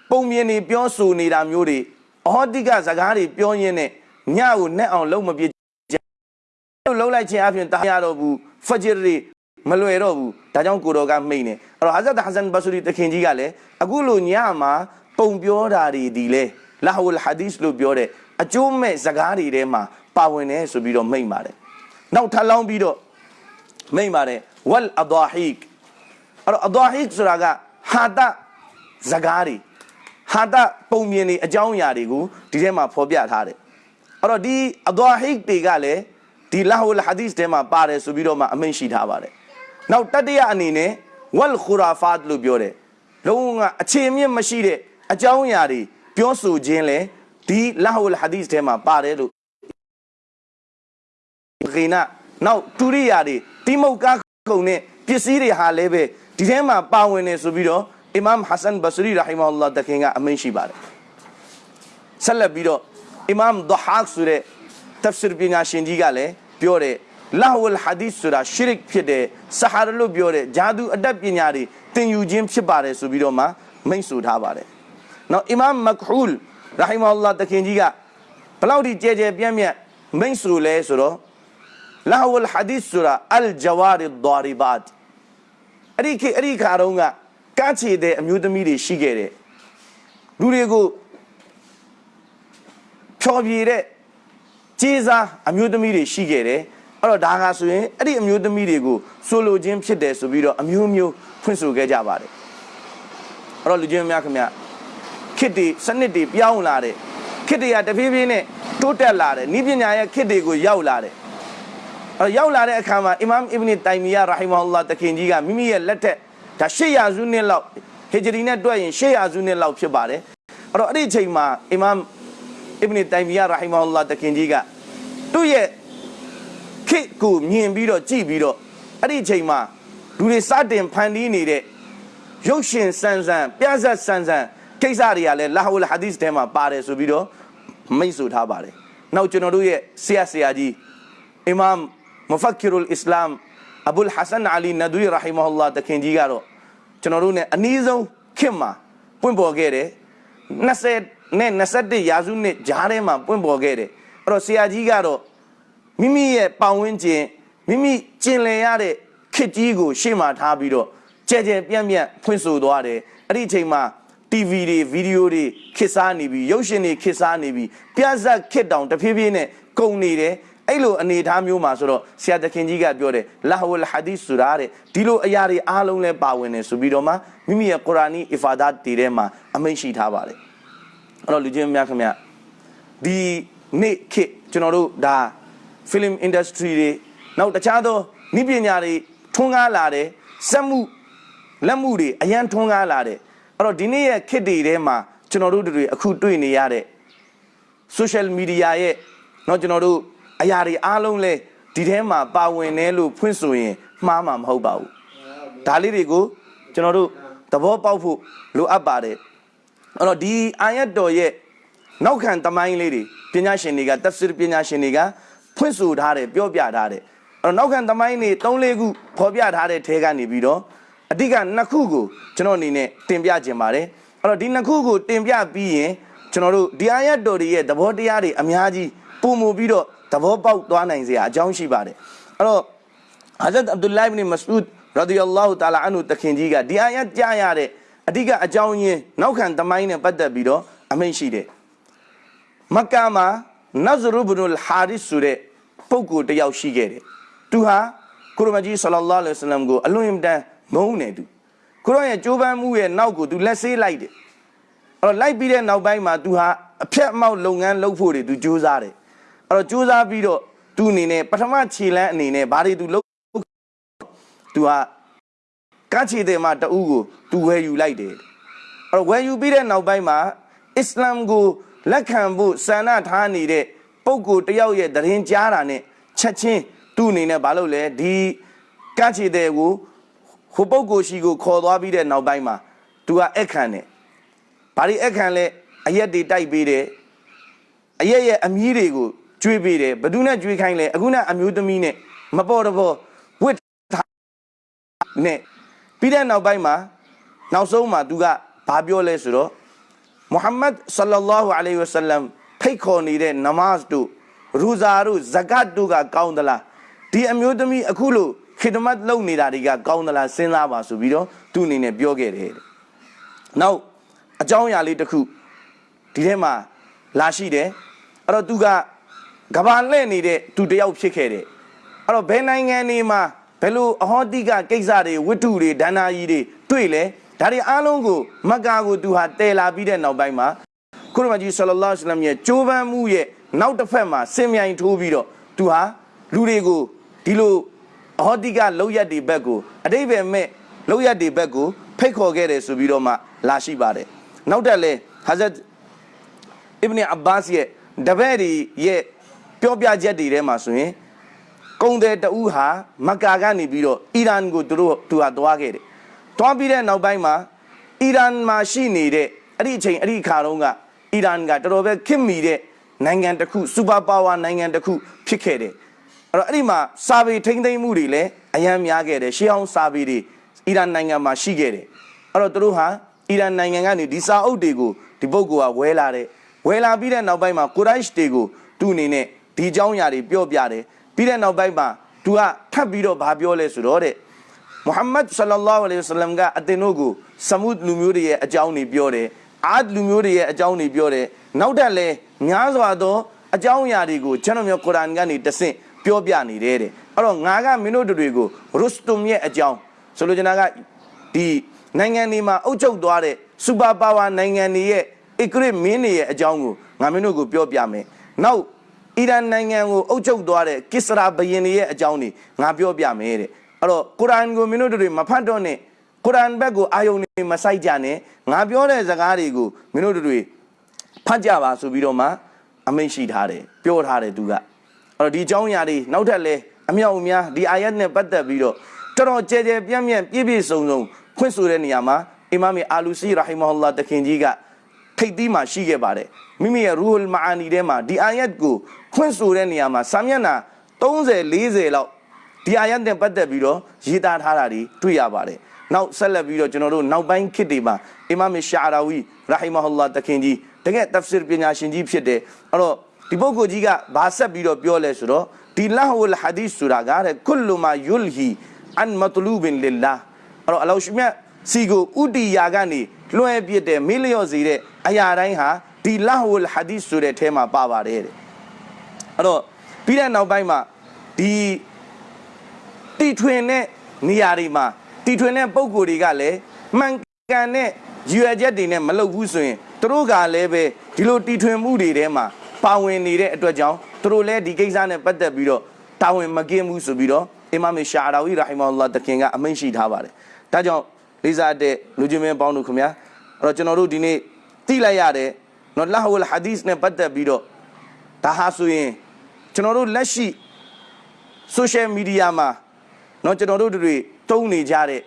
ပုံမြင်နေပြောဆိုနေတာမျိုးတွေအဟောတိကစကားတွေပြောရင်းနဲ့ညကိုနဲ့အောင်လုံးမပြစ်လို့လုံးလိုက်ခြင်းအပြင်တာရတော့ဘူးဖဂျ်ရီမလွယ်တော့ဘူးဒါကြောင့်ကိုတော်ကမိတ်နေအဲ့တော့ဟာဇတ်ဟဆန်ဘဆူရီတခင်ကြီးကလည်းအခုလိုညမှာပုံပြောတာတွေဒီလေလာဟူလ်ဟာဒီစ်လို့ပြောတဲ့အကျိုးမဲ့စကားတွေထဲမှာပါဝင်တယ်ဆိုပြီးတော့မိတ်ပါတယ် နောက်ထပ်လောင်းပြီးတော့မိတ်ပါတယ်ဝလ်အဒါဟီကအဲ့တော့အဒါဟီကဆိုတာကဟာတစကားတွေဟာတပုံမြင်တွေအကြောင်းအရာတွေကိုဒီထဲမှာဖော်ပြထားတယ်အဲ့တော့ဒီအဒါဟီကတွေကလည်းဒီလာဟူလ်ဟာဒီစ်ထဲမှာပါတယ်ဆိုပြီးတော့မှအမိန့်ရှိထားပါတယ်နောက်တတိယအနေနဲ့ဝလ်ခူရာဖတ်လို့ပြောတယ်လုံးဝအခြေမြင့်မရှိတဲ့အကြောင်းအရာတွေပြောဆိုခြင်းလဲဒီလာဟူလ်ဟာဒီစ်ထဲမှာပါတယ်လို့ ဂိနာနောက်တူရိယာတွေတိမုတ်ကားကုံနဲ့ပစ္စည်းတွေဟာလည်းပဲဒီထဲမှာပါဝင်နေဆိုပြီးတော့အီမမ်ဟဆန်ဘဆရီရာဟီမာအလ္လာဟ်တခင်ကအမိန့်ရှိပါတယ်ဆက်လက်ပြီးတော့အီမမ်ဒဟာက်ဆိုတဲ့ tafsir ပညာရှင်ကြီးကလည်းပြောတယ်လာဝလ်ဟာဒီစ်ဆိုတာရှရစ်ဖြစ်တယ်ဆဟာရလို့ပြောတယ်ဂျာဒူအတတ်ပညာတွေသင်ယူခြင်းဖြစ်ပါတယ်ဆိုပြီးတော့မှမိန့်ဆိုထားပါတယ်နောက်အီမမ်မက်ဟူလ်ရာဟီမာအလ္လာဟ်တခင်ကြီးကဘလောက်ထိကြဲကြဲပြန့်ပြန့်မိန့်ဆိုလဲဆိုတော့ လာဝလ်ဟာဒီစ်ဆိုတာအလ်ဂျဝါရီဒါရီဘတ်အဲ့ဒီခေအဲ့ဒီခါတုန်းကကန့်ချေတဲ့အမျိုးသမီးတွေရှိခဲ့တယ်လူတွေကိုဖြောပြတဲ့ကျေးစားအမျိုးသမီးတွေရှိခဲ့တယ်အဲ့တော့ဒါကဆိုရင်အဲ့ဒီအမျိုးသမီးတွေကိုဆိုလိုခြင်းဖြစ်တယ်ဆိုပြီးတော့အမျိုးမျိုးဖွင့်ဆိုခဲ့ကြပါတယ်အဲ့တော့လူချင်းများခင်ဗျခစ်တွေစနစ်တွေပြောင်းလာတယ်ခစ်တွေကတဖြည်းဖြည်းနဲ့တိုးတက်လာတယ်ဤပညာရဲ့ခစ်တွေကိုရောက်လာတယ် အဲ့ရောက်လာတဲ့အခါမှာအီမမ်အစ်ဘနီတိုင်မီယာရာဟီမာအလ္လာဟ်တခင်ကြီးကမိမိရဲ့လက်ထက်ဒါ800စုနှစ်လောက်ဟီဂျရီနဲ့တွက်ရင်800စုနှစ်လောက်ဖြစ်ပါတယ်အဲ့တော့အဲ့ဒီအချိန်မှာအီမမ်အစ်ဘနီတိုင်မီယာရာဟီမာအလ္လာဟ်တခင်ကြီးကသူ့ရဲ့ခေတ်ကိုမြင်ပြီးတော့ကြည့်ပြီးတော့အဲ့ဒီအချိန်မှာလူတွေစတင်ဖန်တီးနေတဲ့ရုပ်ရှင်ဆန်းဆန်းပြဇက်ဆန်းဆန်းကိစ္စတွေကလည်းလာဟူလ်ဟာဒီစ်ထဲမှာပါတယ်ဆိုပြီးတော့မိတ်ဆိုထားပါတယ်နောက်ကျွန်တော်တို့ရဲ့ဆရာဆရာကြီးအီမမ် မဖက်ကီရူလ်အစ္စလာမ်အဘူလ်ဟဆန်အလီနဒူရီရာဟီမာဟူလာတခင်ကြီးကတော့ကျွန်တော်တို့ ਨੇ အနည်းဆုံးခင်မှာပွင့်ပေါ်ခဲ့တယ်20နဲ့21ရာစုနှစ်ဂျားထဲမှာပွင့်ပေါ်ခဲ့တယ်အဲ့တော့ဆရာကြီးကတော့မိမိရဲ့ပတ်ဝန်းကျင်မိမိကျင်လည်ရတဲ့ခစ်ကြီးကို ရှေ့မှာထားပြီးတော့ကြဲကြဲပြန့်ပြန့်ဖွင့်ဆိုသွားတယ်အဲ့ဒီအချိန်မှာ TV တွေဗီဒီယိုတွေခစ်စားနေပြီရုပ်ရှင်တွေခစ်စားနေပြီပြဇက်ခစ်တောင်တဖြည်းဖြည်းနဲ့ကုန်နေတယ် အဲ့လိုအနေအထားမျိုးမှာဆိုတော့ဆရာတခင်ကြီးကပြောတယ်လာဟဝလ်ဟာဒီစ်ဆိုတာတဲ့ဒီလိုအရာတွေအားလုံးလဲပါဝင်တယ်ဆိုပြီးတော့မှမိမိရဲ့ကုရ်အာနီအီဖာဒတ်တွေထဲမှာအမိန့်ရှိထားပါတယ်အဲ့တော့လူချင်းများခင်ဗျဒီနေ့ခေတ်ကျွန်တော်တို့ဒါ film industry တွေနောက်တခြားသောဤပညာတွေထွန်းကားလာတယ်စက်မှုလက်မှုတွေအရန်ထွန်းကားလာတယ်အဲ့တော့ဒီနေ့ရဲ့ခေတ်တွေထဲမှာကျွန်တော်တို့တွေအခုတွေ့နေရတဲ့ social media ရဲ့เนาะကျွန်တော်တို့ အရာတွေအားလုံးလဲဒီထဲမှာပါဝင်တယ်လို့ဖွင့်ဆိုရင်မှားမှာမဟုတ်ပါဘူးဒါလေးတွေကိုကျွန်တော်တို့သဘောပေါက်ဖို့လိုအပ်ပါတယ်အဲ့တော့ဒီအာယတ်တော်ရဲ့နောက်ခံတမိုင်းလေးတွေပညာရှင်တွေကတဖ်ဆီရ်ပညာရှင်တွေကဖွင့်ဆိုထားတယ်ပြောပြထားတယ်အဲ့တော့နောက်ခံတမိုင်းတွေ၃၄ခုဖော်ပြထားတဲ့ထဲကနေပြီးတော့အဓိကနှစ်ခုကိုကျွန်တော်အနေနဲ့တင်ပြခြင်းပါတယ်အဲ့တော့ဒီနှစ်ခုကိုတင်ပြပြီးရင်ကျွန်တော်တို့ဒီအာယတ်တော်တွေရဲ့သဘောတရားတွေအများကြီးပုံမူပြီးတော့ သဘောပေါက်သွားနိုင်စရာအကြောင်းရှိပါတယ်အဲ့တော့ဟာဇတ်အဗ်ဒူလိုင်ဘ်မစဥဒ်ရဒီအလ္လာဟူတာလာအန်ဟူတခင်ကြီးကဒီအာယတ်ကြားရတဲ့အဓိကအကြောင်းရင်းနောက်ခံသမိုင်းနဲ့ပတ်သက်ပြီးတော့အမိန့်ရှိတယ်မက္ကာမှာနဇရူဘ်နူလ်ဟာရစ်ဆိုတဲ့ပုဂ္ဂိုလ်တစ်ယောက်ရှိခဲ့တယ်သူဟာကုရမကြီးဆလ္လာလာလဟ်အလัยဟိဝါစလမ်ကိုအလွန်အင်မတန်မုန်းနေသူကုရရဲ့ကြိုးပမ်းမှုရဲ့နောက်ကိုသူလက်ဆေးလိုက်တယ်အဲ့တော့လိုက်ပြီးတဲ့နောက်ပိုင်းမှာသူဟာအဖြတ်အမောက်လုပ်ငန်းလုပ်ဖို့တွေသူကြိုးစားတယ်အဲ့ တော့ကြိုးစားပြီးတော့သူအနေနဲ့ပထမခြေလန်းအနေနဲ့ဘာတွေသူလုပ်သူကကချီတဲ့မှာတူကိုသူဝယ်ယူလိုက်တယ်အဲ့တော့ဝယ်ယူပြီးတဲ့နောက်ပိုင်းမှာအစ္စလာမ်ကိုလက်ခံဖို့ဆန္ဒထားနေတဲ့ပုဂ္ဂိုလ်တယောက်ရဲ့တရင်ကြားတာနဲ့ချက်ချင်းသူ့အနေနဲ့ဘာလုပ်လဲဒီကချီတဲ့ကိုဟိုပုဂ္ဂိုလ်ရှိကိုခေါ်သွားပြီးတဲ့နောက်ပိုင်းမှာသူကအခန့်တယ်ဘာဒီအခန့်လဲအရက်တွေတိုက်ပေးတယ်အရက်ရဲ့အမီးတွေကို ကျွေးပေးတယ်ဘယ်သူနဲ့ကျွေးခိုင်းလဲအခုနအမျိုးသမီးနဲ့မပေါ်တော့ဘောဝစ်နဲ့ပြီးတဲ့နောက်ပိုင်းမှာနောက်ဆုံးမှာသူကဘာပြောလဲဆိုတော့မုဟမ္မဒ်ဆလ္လာလာဟူအလိုင်ဝဆလမ်ဖိတ်ခေါ်နေတဲ့နမတ်တို့ရူဇာတို့ဇကတ်တို့ကကောင်းသလားဒီအမျိုးသမီးအခုလို့ခိဒမတ်လုပ်နေတာတွေကကောင်းသလားစဉ်းစားပါဆိုပြီးတော့သူ့အနေနဲ့ပြောခဲ့တယ်တဲ့နောက်အကြောင်းအရာလေးတစ်ခုဒီထဲမှာလာရှိတယ်အဲ့တော့သူက ကဘာလှဲ့နေတဲ့သူတစ်ယောက်ဖြစ်ခဲ့တယ်အဲ့တော့ဘယ်နိုင်ငံနေမှာဘယ်လိုအဟောတိကကိစ္စတွေဝတ္ထုတွေဒဏ္ဍာကြီးတွေတွေ့လဲဒါတွေအားလုံးကိုမက္ကာကိုသူဟာတည်လာပြီးတဲ့နောက်ပိုင်းမှာကုရမကြီးဆလ္လာလဟ်အလัยဟိဝါစလမ်ရဲ့ကြိုးပမ်းမှုရဲ့နောက်တစ်ဖက်မှာစင်မြိုင်ထိုးပြီးတော့သူဟာလူတွေကိုဒီလိုအဟောတိကလောက်ရက်တွေဘက်ကိုအတိဘယ်မဲ့လောက်ရက်တွေဘက်ကိုဖိတ်ခေါ်ခဲ့တယ်ဆိုပြီးတော့မှလာရှိပါတယ်နောက်တက်လဲဟာဇတ်အစ်ဘ်နီအဘာ့စ်ရဲ့တပည့်တွေရဲ့ ပြောပြချက်တွေထဲမှာဆိုရင်ကုံတဲ့တူဟာမက္ကာကနေပြီးတော့အီရန်ကိုသူတို့သူဟာသွားခဲ့တယ်။သွားပြီးတဲ့နောက်ပိုင်းမှာအီရန်မှာရှိနေတဲ့အဲ့ဒီအချိန်အဲ့ဒီခါတုန်းကအီရန်ကတော်တော်ပဲခင်မီတဲ့နိုင်ငံတစ်ခုစူပါပါဝါနိုင်ငံတစ်ခုဖြစ်ခဲ့တယ်။အဲ့တော့အဲ့ဒီမှာစာပေထိမ့်သိမ်းမှုတွေလည်းအယံများခဲ့တယ်။ရှေးဟောင်းစာပေတွေအီရန်နိုင်ငံမှာရှိခဲ့တယ်။အဲ့တော့သူတို့ဟာအီရန်နိုင်ငံကနေဒီစာအုပ်တွေကိုဒီပုဂ္ဂိုလ်ကဝဲလာတယ်။ဝဲလာပြီးတဲ့နောက်ပိုင်းမှာကိုရိုက်ရှ်တွေကိုသူ့အနေနဲ့ ဒီအကြောင်းအရာတွေပြောပြတယ်။ပြီးတဲ့နောက်ပိုင်းမှာသူကထပ်ပြီးတော့ဘာပြောလဲဆိုတော့တဲ့မုဟမ္မဒ်ဆလ္လာလာဟူအလိုင်ဝါဆလမ်ကအတင်တို့ကိုဆမုဒ်လူမျိုးတွေရဲ့အကြောင်းတွေပြောတယ်။အာဒ်လူမျိုးတွေရဲ့အကြောင်းတွေပြောတယ်။နောက်တက်လဲများစွာသောအကြောင်းအရာတွေကိုကျွန်တော်မျိုးကုရ်အာန်ကနေတဆင့်ပြောပြနေတယ်တဲ့။အဲ့တော့ငါကမင်းတို့တွေကိုရုစတုမ်ရဲ့အကြောင်းဆိုလိုချင်တာကဒီနိုင်ငံတွေမှာအုပ်ချုပ်သွားတဲ့စူပါပါဝါနိုင်ငံတွေရဲ့အစ္စရေးမင်းတွေရဲ့အကြောင်းကိုငါမင်းတို့ကိုပြောပြမယ်။နောက် အီရန်နိုင်ငံကိုအုပ်ချုပ်သွားတဲ့ကစ္စရာဘယင်တွေရဲ့အကြောင်းတွေငါပြောပြမယ်တဲ့အဲ့တော့ကုရ်အာန်ကိုမင်းတို့တွေမဖတ်တော့နဲ့ကုရ်အာန်ဘက်ကိုအာယုန်တွေမဆိုင်ကြနဲ့ငါပြောတဲ့စကားတွေကိုမင်းတို့တွေဖတ်ကြပါဆိုပြီးတော့မှအမိန့်ရှိထားတယ်ပြောထားတယ်သူကအဲ့တော့ဒီအကြောင်းအရာတွေနောက်ထပ်လဲအမြောက်အများဒီအာယတ်နဲ့ပတ်သက်ပြီးတော့တော်တော်ကြဲကြဲပြန့်ပြန့်ပြည့်ပြည့်စုံစုံဖွင့်ဆိုတဲ့နေရာမှာအီမာမ်အာလူစီရာဟီမဟူလာတခင်ကြီးကထိတ်သီးမှာရှိခဲ့ပါတယ်မိမိရဲ့ရူဟ်မာအာနီထဲမှာဒီအာယတ်ကို ဖွင့်ဆိုတဲ့နေရာမှာစာမျက်နှာ30 40လောက်ဒီအာယတ်နဲ့ပတ်သက်ပြီးတော့ရေးသားထားတာတွေတွေ့ရပါတယ်နောက်ဆက်လက်ပြီးတော့ကျွန်တော်တို့နောက်ပိုင်းခေတ်တွေမှာအီမာမ်ရှာရာဝီရာဟီမဟူလာတခင်ကြီးတကယ်တဖ်ဆစ်ပညာရှင်ကြီးဖြစ်တယ်အဲ့တော့ဒီပုဂ္ဂိုလ်ကြီးကဘာဆက်ပြီးတော့ပြောလဲဆိုတော့ဒီလာဟူလ်ဟာဒီသ်ဆိုတာကတဲ့ကုလမာယုလ်ဟီအန်မတလူဘင်လ illah အဲ့တော့အလောရှမြတ်စီကိုဥတီယာကနေလွှဲပြစ်တဲ့မေးလျော့စေတဲ့အရာတိုင်းဟာဒီလာဟူလ်ဟာဒီသ်ဆိုတဲ့အဲမှာပါပါတယ်တဲ့ အဲ့တော့ပြီးတဲ့နောက်ပိုင်းမှာဒီတီထွင်တဲ့နေရာတွေမှာတီထွင်တဲ့ပုံကိုယ်တွေကလည်းမှန်ကန်တဲ့ရွယ်ချက်တွေနဲ့မလုပ်ဘူးဆိုရင်သူတို့ကလည်းပဲဒီလိုတီထွင်မှုတွေထဲမှာပါဝင်နေတဲ့အတွက်ကြောင့်သူတို့လည်းဒီကိစ္စနဲ့ပတ်သက်ပြီးတော့တာဝန်မကင်းဘူးဆိုပြီးတော့အီမာမ်ရှာရာဝီရာဟီမာလာတခင်ကအမိန့်ရှိထားပါတယ်။ဒါကြောင့်လေးစားတဲ့လူချင်းမင်းပေါင်းတို့ခင်ဗျာအဲ့တော့ကျွန်တော်တို့ဒီနေ့သိလိုက်ရတယ်နော်လာဟူလ်ဟာဒီသ်နဲ့ပတ်သက်ပြီးတော့ဒါဟာဆိုရင် ကျွန်တော်တို့လက်ရှိ social media မှာเนาะကျွန်တော်တို့တွေတုံးနေကြတဲ့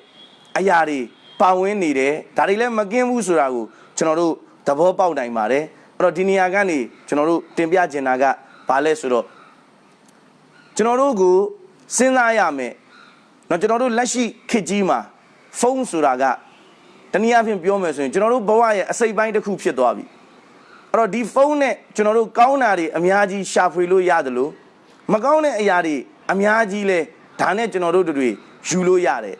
အရာတွေပါဝင်နေတယ်ဒါတွေလည်းမကင်းဘူးဆိုတာကိုကျွန်တော်တို့သဘောပေါက်နိုင်ပါတယ်အဲ့တော့ဒီနေရာကနေကျွန်တော်တို့တင်ပြချင်တာကဘာလဲဆိုတော့ကျွန်တော်တို့ကိုစဉ်းစားရမယ်เนาะကျွန်တော်တို့လက်ရှိခေတ်ကြီးမှာဖုန်းဆိုတာက တနည်းအားဖြင့်ပြောမယ်ဆိုရင်ကျွန်တော်တို့ဘဝရဲ့အစိတ်ပိုင်းတစ်ခုဖြစ်သွားပြီ အဲ့တော့ဒီဖုန်းနဲ့ကျွန်တော်တို့ကောင်းတာတွေအများကြီးရှာဖွေလို့ရတယ်လို့မကောင်းတဲ့အရာတွေအများကြီးလဲဒါနဲ့ကျွန်တော်တို့တို့တွေယူလို့ရတယ်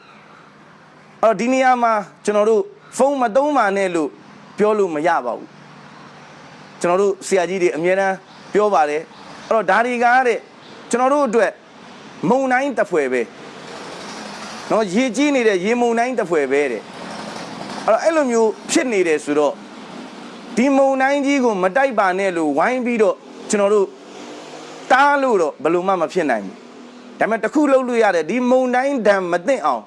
အဲ့တော့ဒီနေရာမှာကျွန်တော်တို့ဖုန်းမသုံးပါနဲ့လို့ပြောလို့မရပါဘူးကျွန်တော်တို့ဆရာကြီးတွေအများအားပြောပါတယ်အဲ့တော့ဒါတွေကတဲ့ကျွန်တော်တို့အတွက်မုံတိုင်းတစ်ဖွဲပဲနော်ရေကြီးနေတဲ့ရေမုံတိုင်းတစ်ဖွဲပဲတဲ့အဲ့တော့အဲ့လိုမျိုးဖြစ်နေတယ်ဆိုတော့ ဒီမုံတိုင်းကြီးကိုမတိုက်ပါနဲ့လို့ဝိုင်းပြီးတော့ကျွန်တော်တို့တားလို့တော့ဘယ်လိုမှမဖြစ်နိုင်ဘူးဒါပေမဲ့တစ်ခုလုပ်လို့ရတယ်ဒီမုံတိုင်းဒံမသိအောင်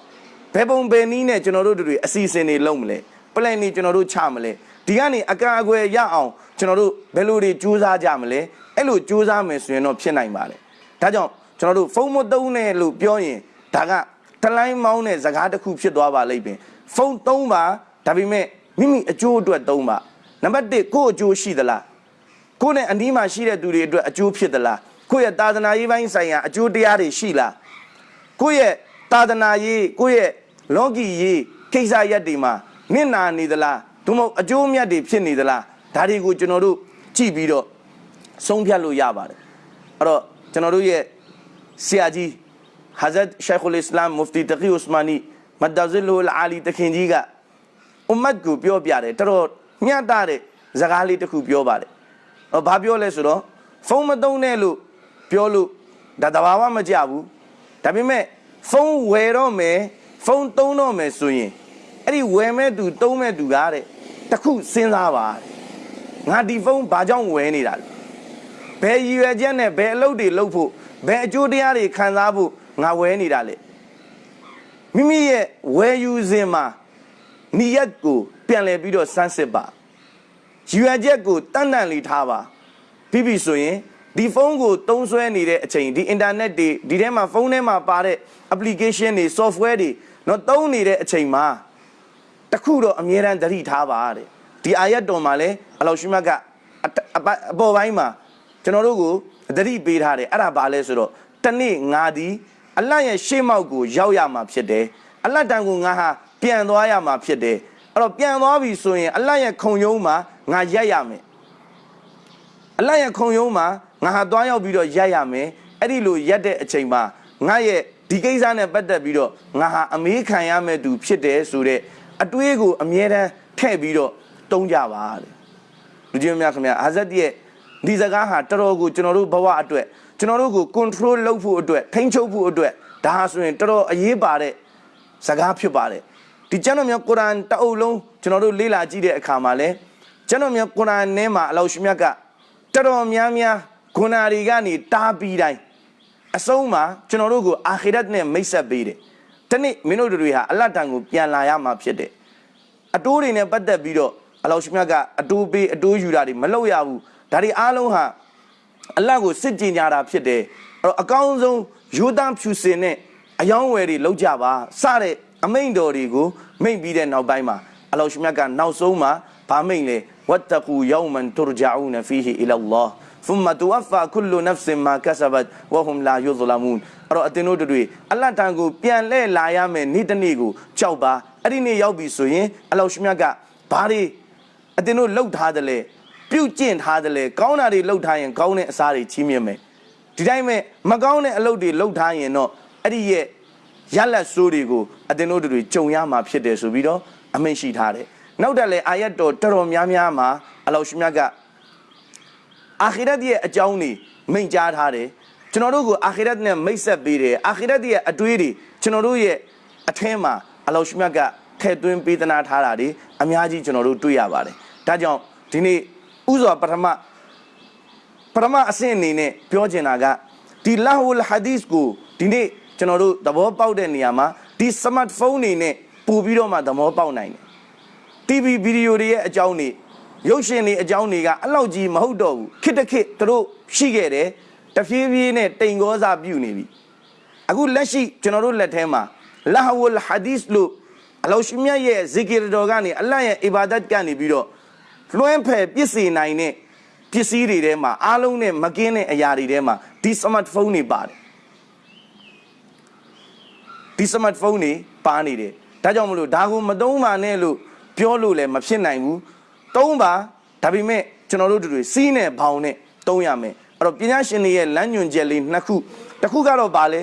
ဘယ်ပုံဘယ်နည်းနဲ့ကျွန်တော်တို့တွေအစီအစဉ်တွေလုပ်မလဲပလန်တွေကျွန်တော်တို့ချမလဲဒီကနေအကာအကွယ်ရအောင်ကျွန်တော်တို့ဘယ်လိုတွေစူးစမ်းကြမလဲအဲ့လိုစူးစမ်းမယ်ဆိုရင်တော့ဖြစ်နိုင်ပါတယ်ဒါကြောင့်ကျွန်တော်တို့ဖုန်းမသုံးနဲ့လို့ပြောရင်ဒါကတလိုင်းမောင်းတဲ့ဇကားတစ်ခုဖြစ်သွားပါလိမ့်မယ်ဖုန်းသုံးပါဒါပေမဲ့မိမိအကျိုးအတွက်သုံးပါ နံပါတ်1ကိုယ့်အကျိုးရှိသလားကိုယ့်နဲ့အနီးမှာရှိတဲ့သူတွေအတွက်အကျိုးဖြစ်သလားကိုယ့်ရဲ့သာသနာရေးပိုင်းဆိုင်ရာအကျိုးတရားတွေရှိလားကိုယ့်ရဲ့သာသနာရေးကိုယ့်ရဲ့လောကီရေးကိစ္စရက်တွေမှာနင့်နာနေသလားသို့မဟုတ်အကျိုးမြတ်တွေဖြစ်နေသလားဒါတွေကိုကျွန်တော်တို့ကြည့်ပြီးတော့ဆုံးဖြတ်လို့ရပါတယ်အဲ့တော့ကျွန်တော်တို့ရဲ့ဆရာကြီးဟာဇတ်ရှိုက်ခ်အစ္စလာမ်မူဖတီတကီဥစမာနီမဒဇလူလ်အာလီတခင်ကြီးကအွမ်မတ်ကိုပြောပြတယ်တော်တော် ညှတာတဲ့စကားလေးတစ်ခုပြောပါတယ်။ဟောဘာပြောလဲဆိုတော့ဖုန်းမသုံးနဲ့လို့ပြောလို့ဒါတဘာဝမကြဘူး။ဒါပေမဲ့ဖုန်းဝယ်တော့မယ်ဖုန်းသုံးတော့မယ်ဆိုရင်အဲ့ဒီဝယ်မဲ့သူသုံးမဲ့သူကတဲ့တခုစဉ်းစားပါတဲ့။ငါဒီဖုန်းဘာကြောင့်ဝယ်နေတာလဲ။ဘယ်ရည်ရွယ်ချက်နဲ့ဘယ်အလုပ်တွေလုပ်ဖို့ဘယ်အကျိုးတရားတွေခံစားဖို့ငါဝယ်နေတာလဲ။မိမိရဲ့ဝယ်ယူစဉ်မှာ နီယက်ကိုပြန်လည်ပြီးတော့စမ်းစစ်ပါရည်ရွယ်ချက်ကိုတန်တန်လေးထားပါပြီးပြီဆိုရင်ဒီဖုန်းကိုသုံးစွဲနေတဲ့အချိန်ဒီအင်တာနက်တွေဒီထဲမှာဖုန်းထဲမှာပါတဲ့ application တွေ software တွေတော့သုံးနေတဲ့အချိန်မှာတခုတော့အမြဲတမ်းသတိထားပါတဲ့ဒီအာယတ်တော်မှာလဲအလောရှိမတ်ကအပေါ်ပိုင်းမှာကျွန်တော်တို့ကိုသတိပေးထားတယ်အဲ့ဒါဘာလဲဆိုတော့တနေ့ငါဒီအလတ်ရဲ့ရှေ့မောက်ကိုရောက်ရမှာဖြစ်တယ်အလတ်တန်ကိုငါဟာ ပြန်သွားရမှာဖြစ်တယ်အဲ့တော့ပြန်သွားပြီဆိုရင်အလတ်ရဲ့ခုံယုံမှာငါရက်ရမယ်အလတ်ရဲ့ခုံယုံမှာငါဟာသွားရောက်ပြီးတော့ရက်ရမယ်အဲ့ဒီလိုရက်တဲ့အချိန်မှာငါရဲ့ဒီကိစ္စနဲ့ပတ်သက်ပြီးတော့ငါဟာအမေးခံရမယ်သူဖြစ်တယ်ဆိုတဲ့အတွေးကိုအမြဲတမ်းထည့်ပြီးတော့တုံးကြပါတဲ့လူကြီးများခင်ဗျာအာဇတ်ရဲ့ဒီစကားဟာတော်တော်ကိုကျွန်တော်တို့ဘဝအတွက်ကျွန်တော်တို့ကို control လုပ်ဖို့အတွက်ထိန်းချုပ်ဖို့အတွက်ဒါဟာဆိုရင်တော်တော်အရေးပါတဲ့စကားဖြစ်ပါတယ် ဒီကျမ်းတော်မြတ်ကုရ်အာန်တအုပ်လုံးကျွန်တော်တို့လေ့လာကြည့်တဲ့အခါမှာလဲကျမ်းတော်မြတ်ကုရ်အာန်ထဲမှာအလောရှိမြတ်ကတော်တော်များများဂုဏတွေကနေတားပြီးတိုင်းအဆုံးမှာကျွန်တော်တို့ကိုအာခိရတ်နဲ့မိတ်ဆက်ပေးတယ်။ဒီနေ့မင်းတို့တွေဟာအလတ်တန်ကိုပြန်လာရမှာဖြစ်တယ်။အတိုးတွေနဲ့ပတ်သက်ပြီးတော့အလောရှိမြတ်ကအတိုးပေးအတိုးယူတာတွေမလုပ်ရဘူး။ဒါတွေအားလုံးဟာအလတ်ကိုစစ်ကြင်ကြတာဖြစ်တယ်။အဲ့တော့အကောင်းဆုံးယူဒန်ဖြူစင်နဲ့အယောင်းဝယ်တွေလောက်ကြပါစတဲ့အမိန်တော်တွေကို မိန်ပြီးတဲ့နောက်ပိုင်းမှာအလောရှိမြတ်ကနောက်ဆုံးမှာဗာမိန်လေဝတ်တကူယောမန်တူရဂျာဦးနဖီဟီအီလာလာဖုမ္မတူဝဖာကုလူနဖ်စင်မာကဆဘတ်ဝဟွမ်လာယူဇလမူန်အဲ့တော့အတင်းတို့တွေအလတ်တန်ကိုပြန်လဲလာရမယ်နေ့တစ်နေ့ကိုကြောက်ပါအဲ့ဒီနေ့ရောက်ပြီဆိုရင်အလောရှိမြတ်ကဘာတွေအတင်းတို့လှုပ်ထားတယ်လေပြုတ်ကျင့်ထားတယ်လေကောင်းတာတွေလှုပ်ထားရင်ကောင်းတဲ့အစားတွေချီးမြှင့်မယ်ဒီတိုင်းမဲ့မကောင်းတဲ့အလုပ်တွေလှုပ်ထားရင်တော့အဲ့ဒီရဲ့ ရလက်ဆိုးတွေကိုအတင်းတို့တွေကြုံရမှာဖြစ်တယ်ဆိုပြီးတော့အမိန့်ရှိထားတယ်နောက်တက်လေအာယတ်တော်တော်တော်များများမှာအလောရှိမြတ်ကအာခိရတ်ရဲ့အကြောင်းတွေမိန့်ကြားထားတယ်ကျွန်တော်တို့ကိုအာခိရတ်နဲ့မိတ်ဆက်ပေးတယ်အာခိရတ်ရဲ့အတွေးတွေကျွန်တော်တို့ရဲ့အထင်းမှာအလောရှိမြတ်ကထည့်သွင်းပေးသနာထားတာတွေအများကြီးကျွန်တော်တို့တွေ့ရပါတယ်ဒါကြောင့်ဒီနေ့ဥစွာပထမပထမအဆင့်အနေနဲ့ပြောချင်တာကဒီလာဟူလ်ဟာဒီစ်ကိုဒီနေ့ ကျွန်တော်တို့သဘောပေါက်တဲ့နေရာမှာဒီစမတ်ဖုန်းတွေနဲ့ပို့ပြီးတော့မှသဘောပေါက်နိုင်တယ် TV ဗီဒီယိုတွေရဲ့အကြောင်းတွေရုပ်ရှင်တွေအကြောင်းတွေကအလောက်ကြီးမဟုတ်တော့ဘူးခစ်တခစ်သူတို့ရှိခဲ့တယ်တဖြည်းဖြည်းနဲ့တိမ်ကောစာပြုနေပြီအခုလက်ရှိကျွန်တော်တို့လက်ထဲမှာလာဟဝလ်ဟာဒီစ်လို့အလောရှိမြတ်ရဲ့ဇီကီရတော်ကနေအလ္လာဟ်ရဲ့အီဘာဒတ်ကနေပြီးတော့လွှမ်းဖယ်ပြည့်စည်နိုင်တဲ့ပစ္စည်းတွေထဲမှာအားလုံးနဲ့မကင်းတဲ့အရာတွေထဲမှာဒီစမတ်ဖုန်းတွေပါတယ် ဒီစမတ်ဖုန်းတွေပါနေတယ်ဒါကြောင့်မလို့ဒါကိုမသုံးပါနဲ့လို့ပြောလို့လည်းမဖြစ်နိုင်ဘူးသုံးပါဒါပေမဲ့ကျွန်တော်တို့တို့တွေစီးနဲ့ဘောင်နဲ့သုံးရမယ်အဲ့တော့ပညာရှင်တွေရဲ့လမ်းညွှန်ချက်လေးနှစ်ခုတစ်ခုကတော့ဗာလဲ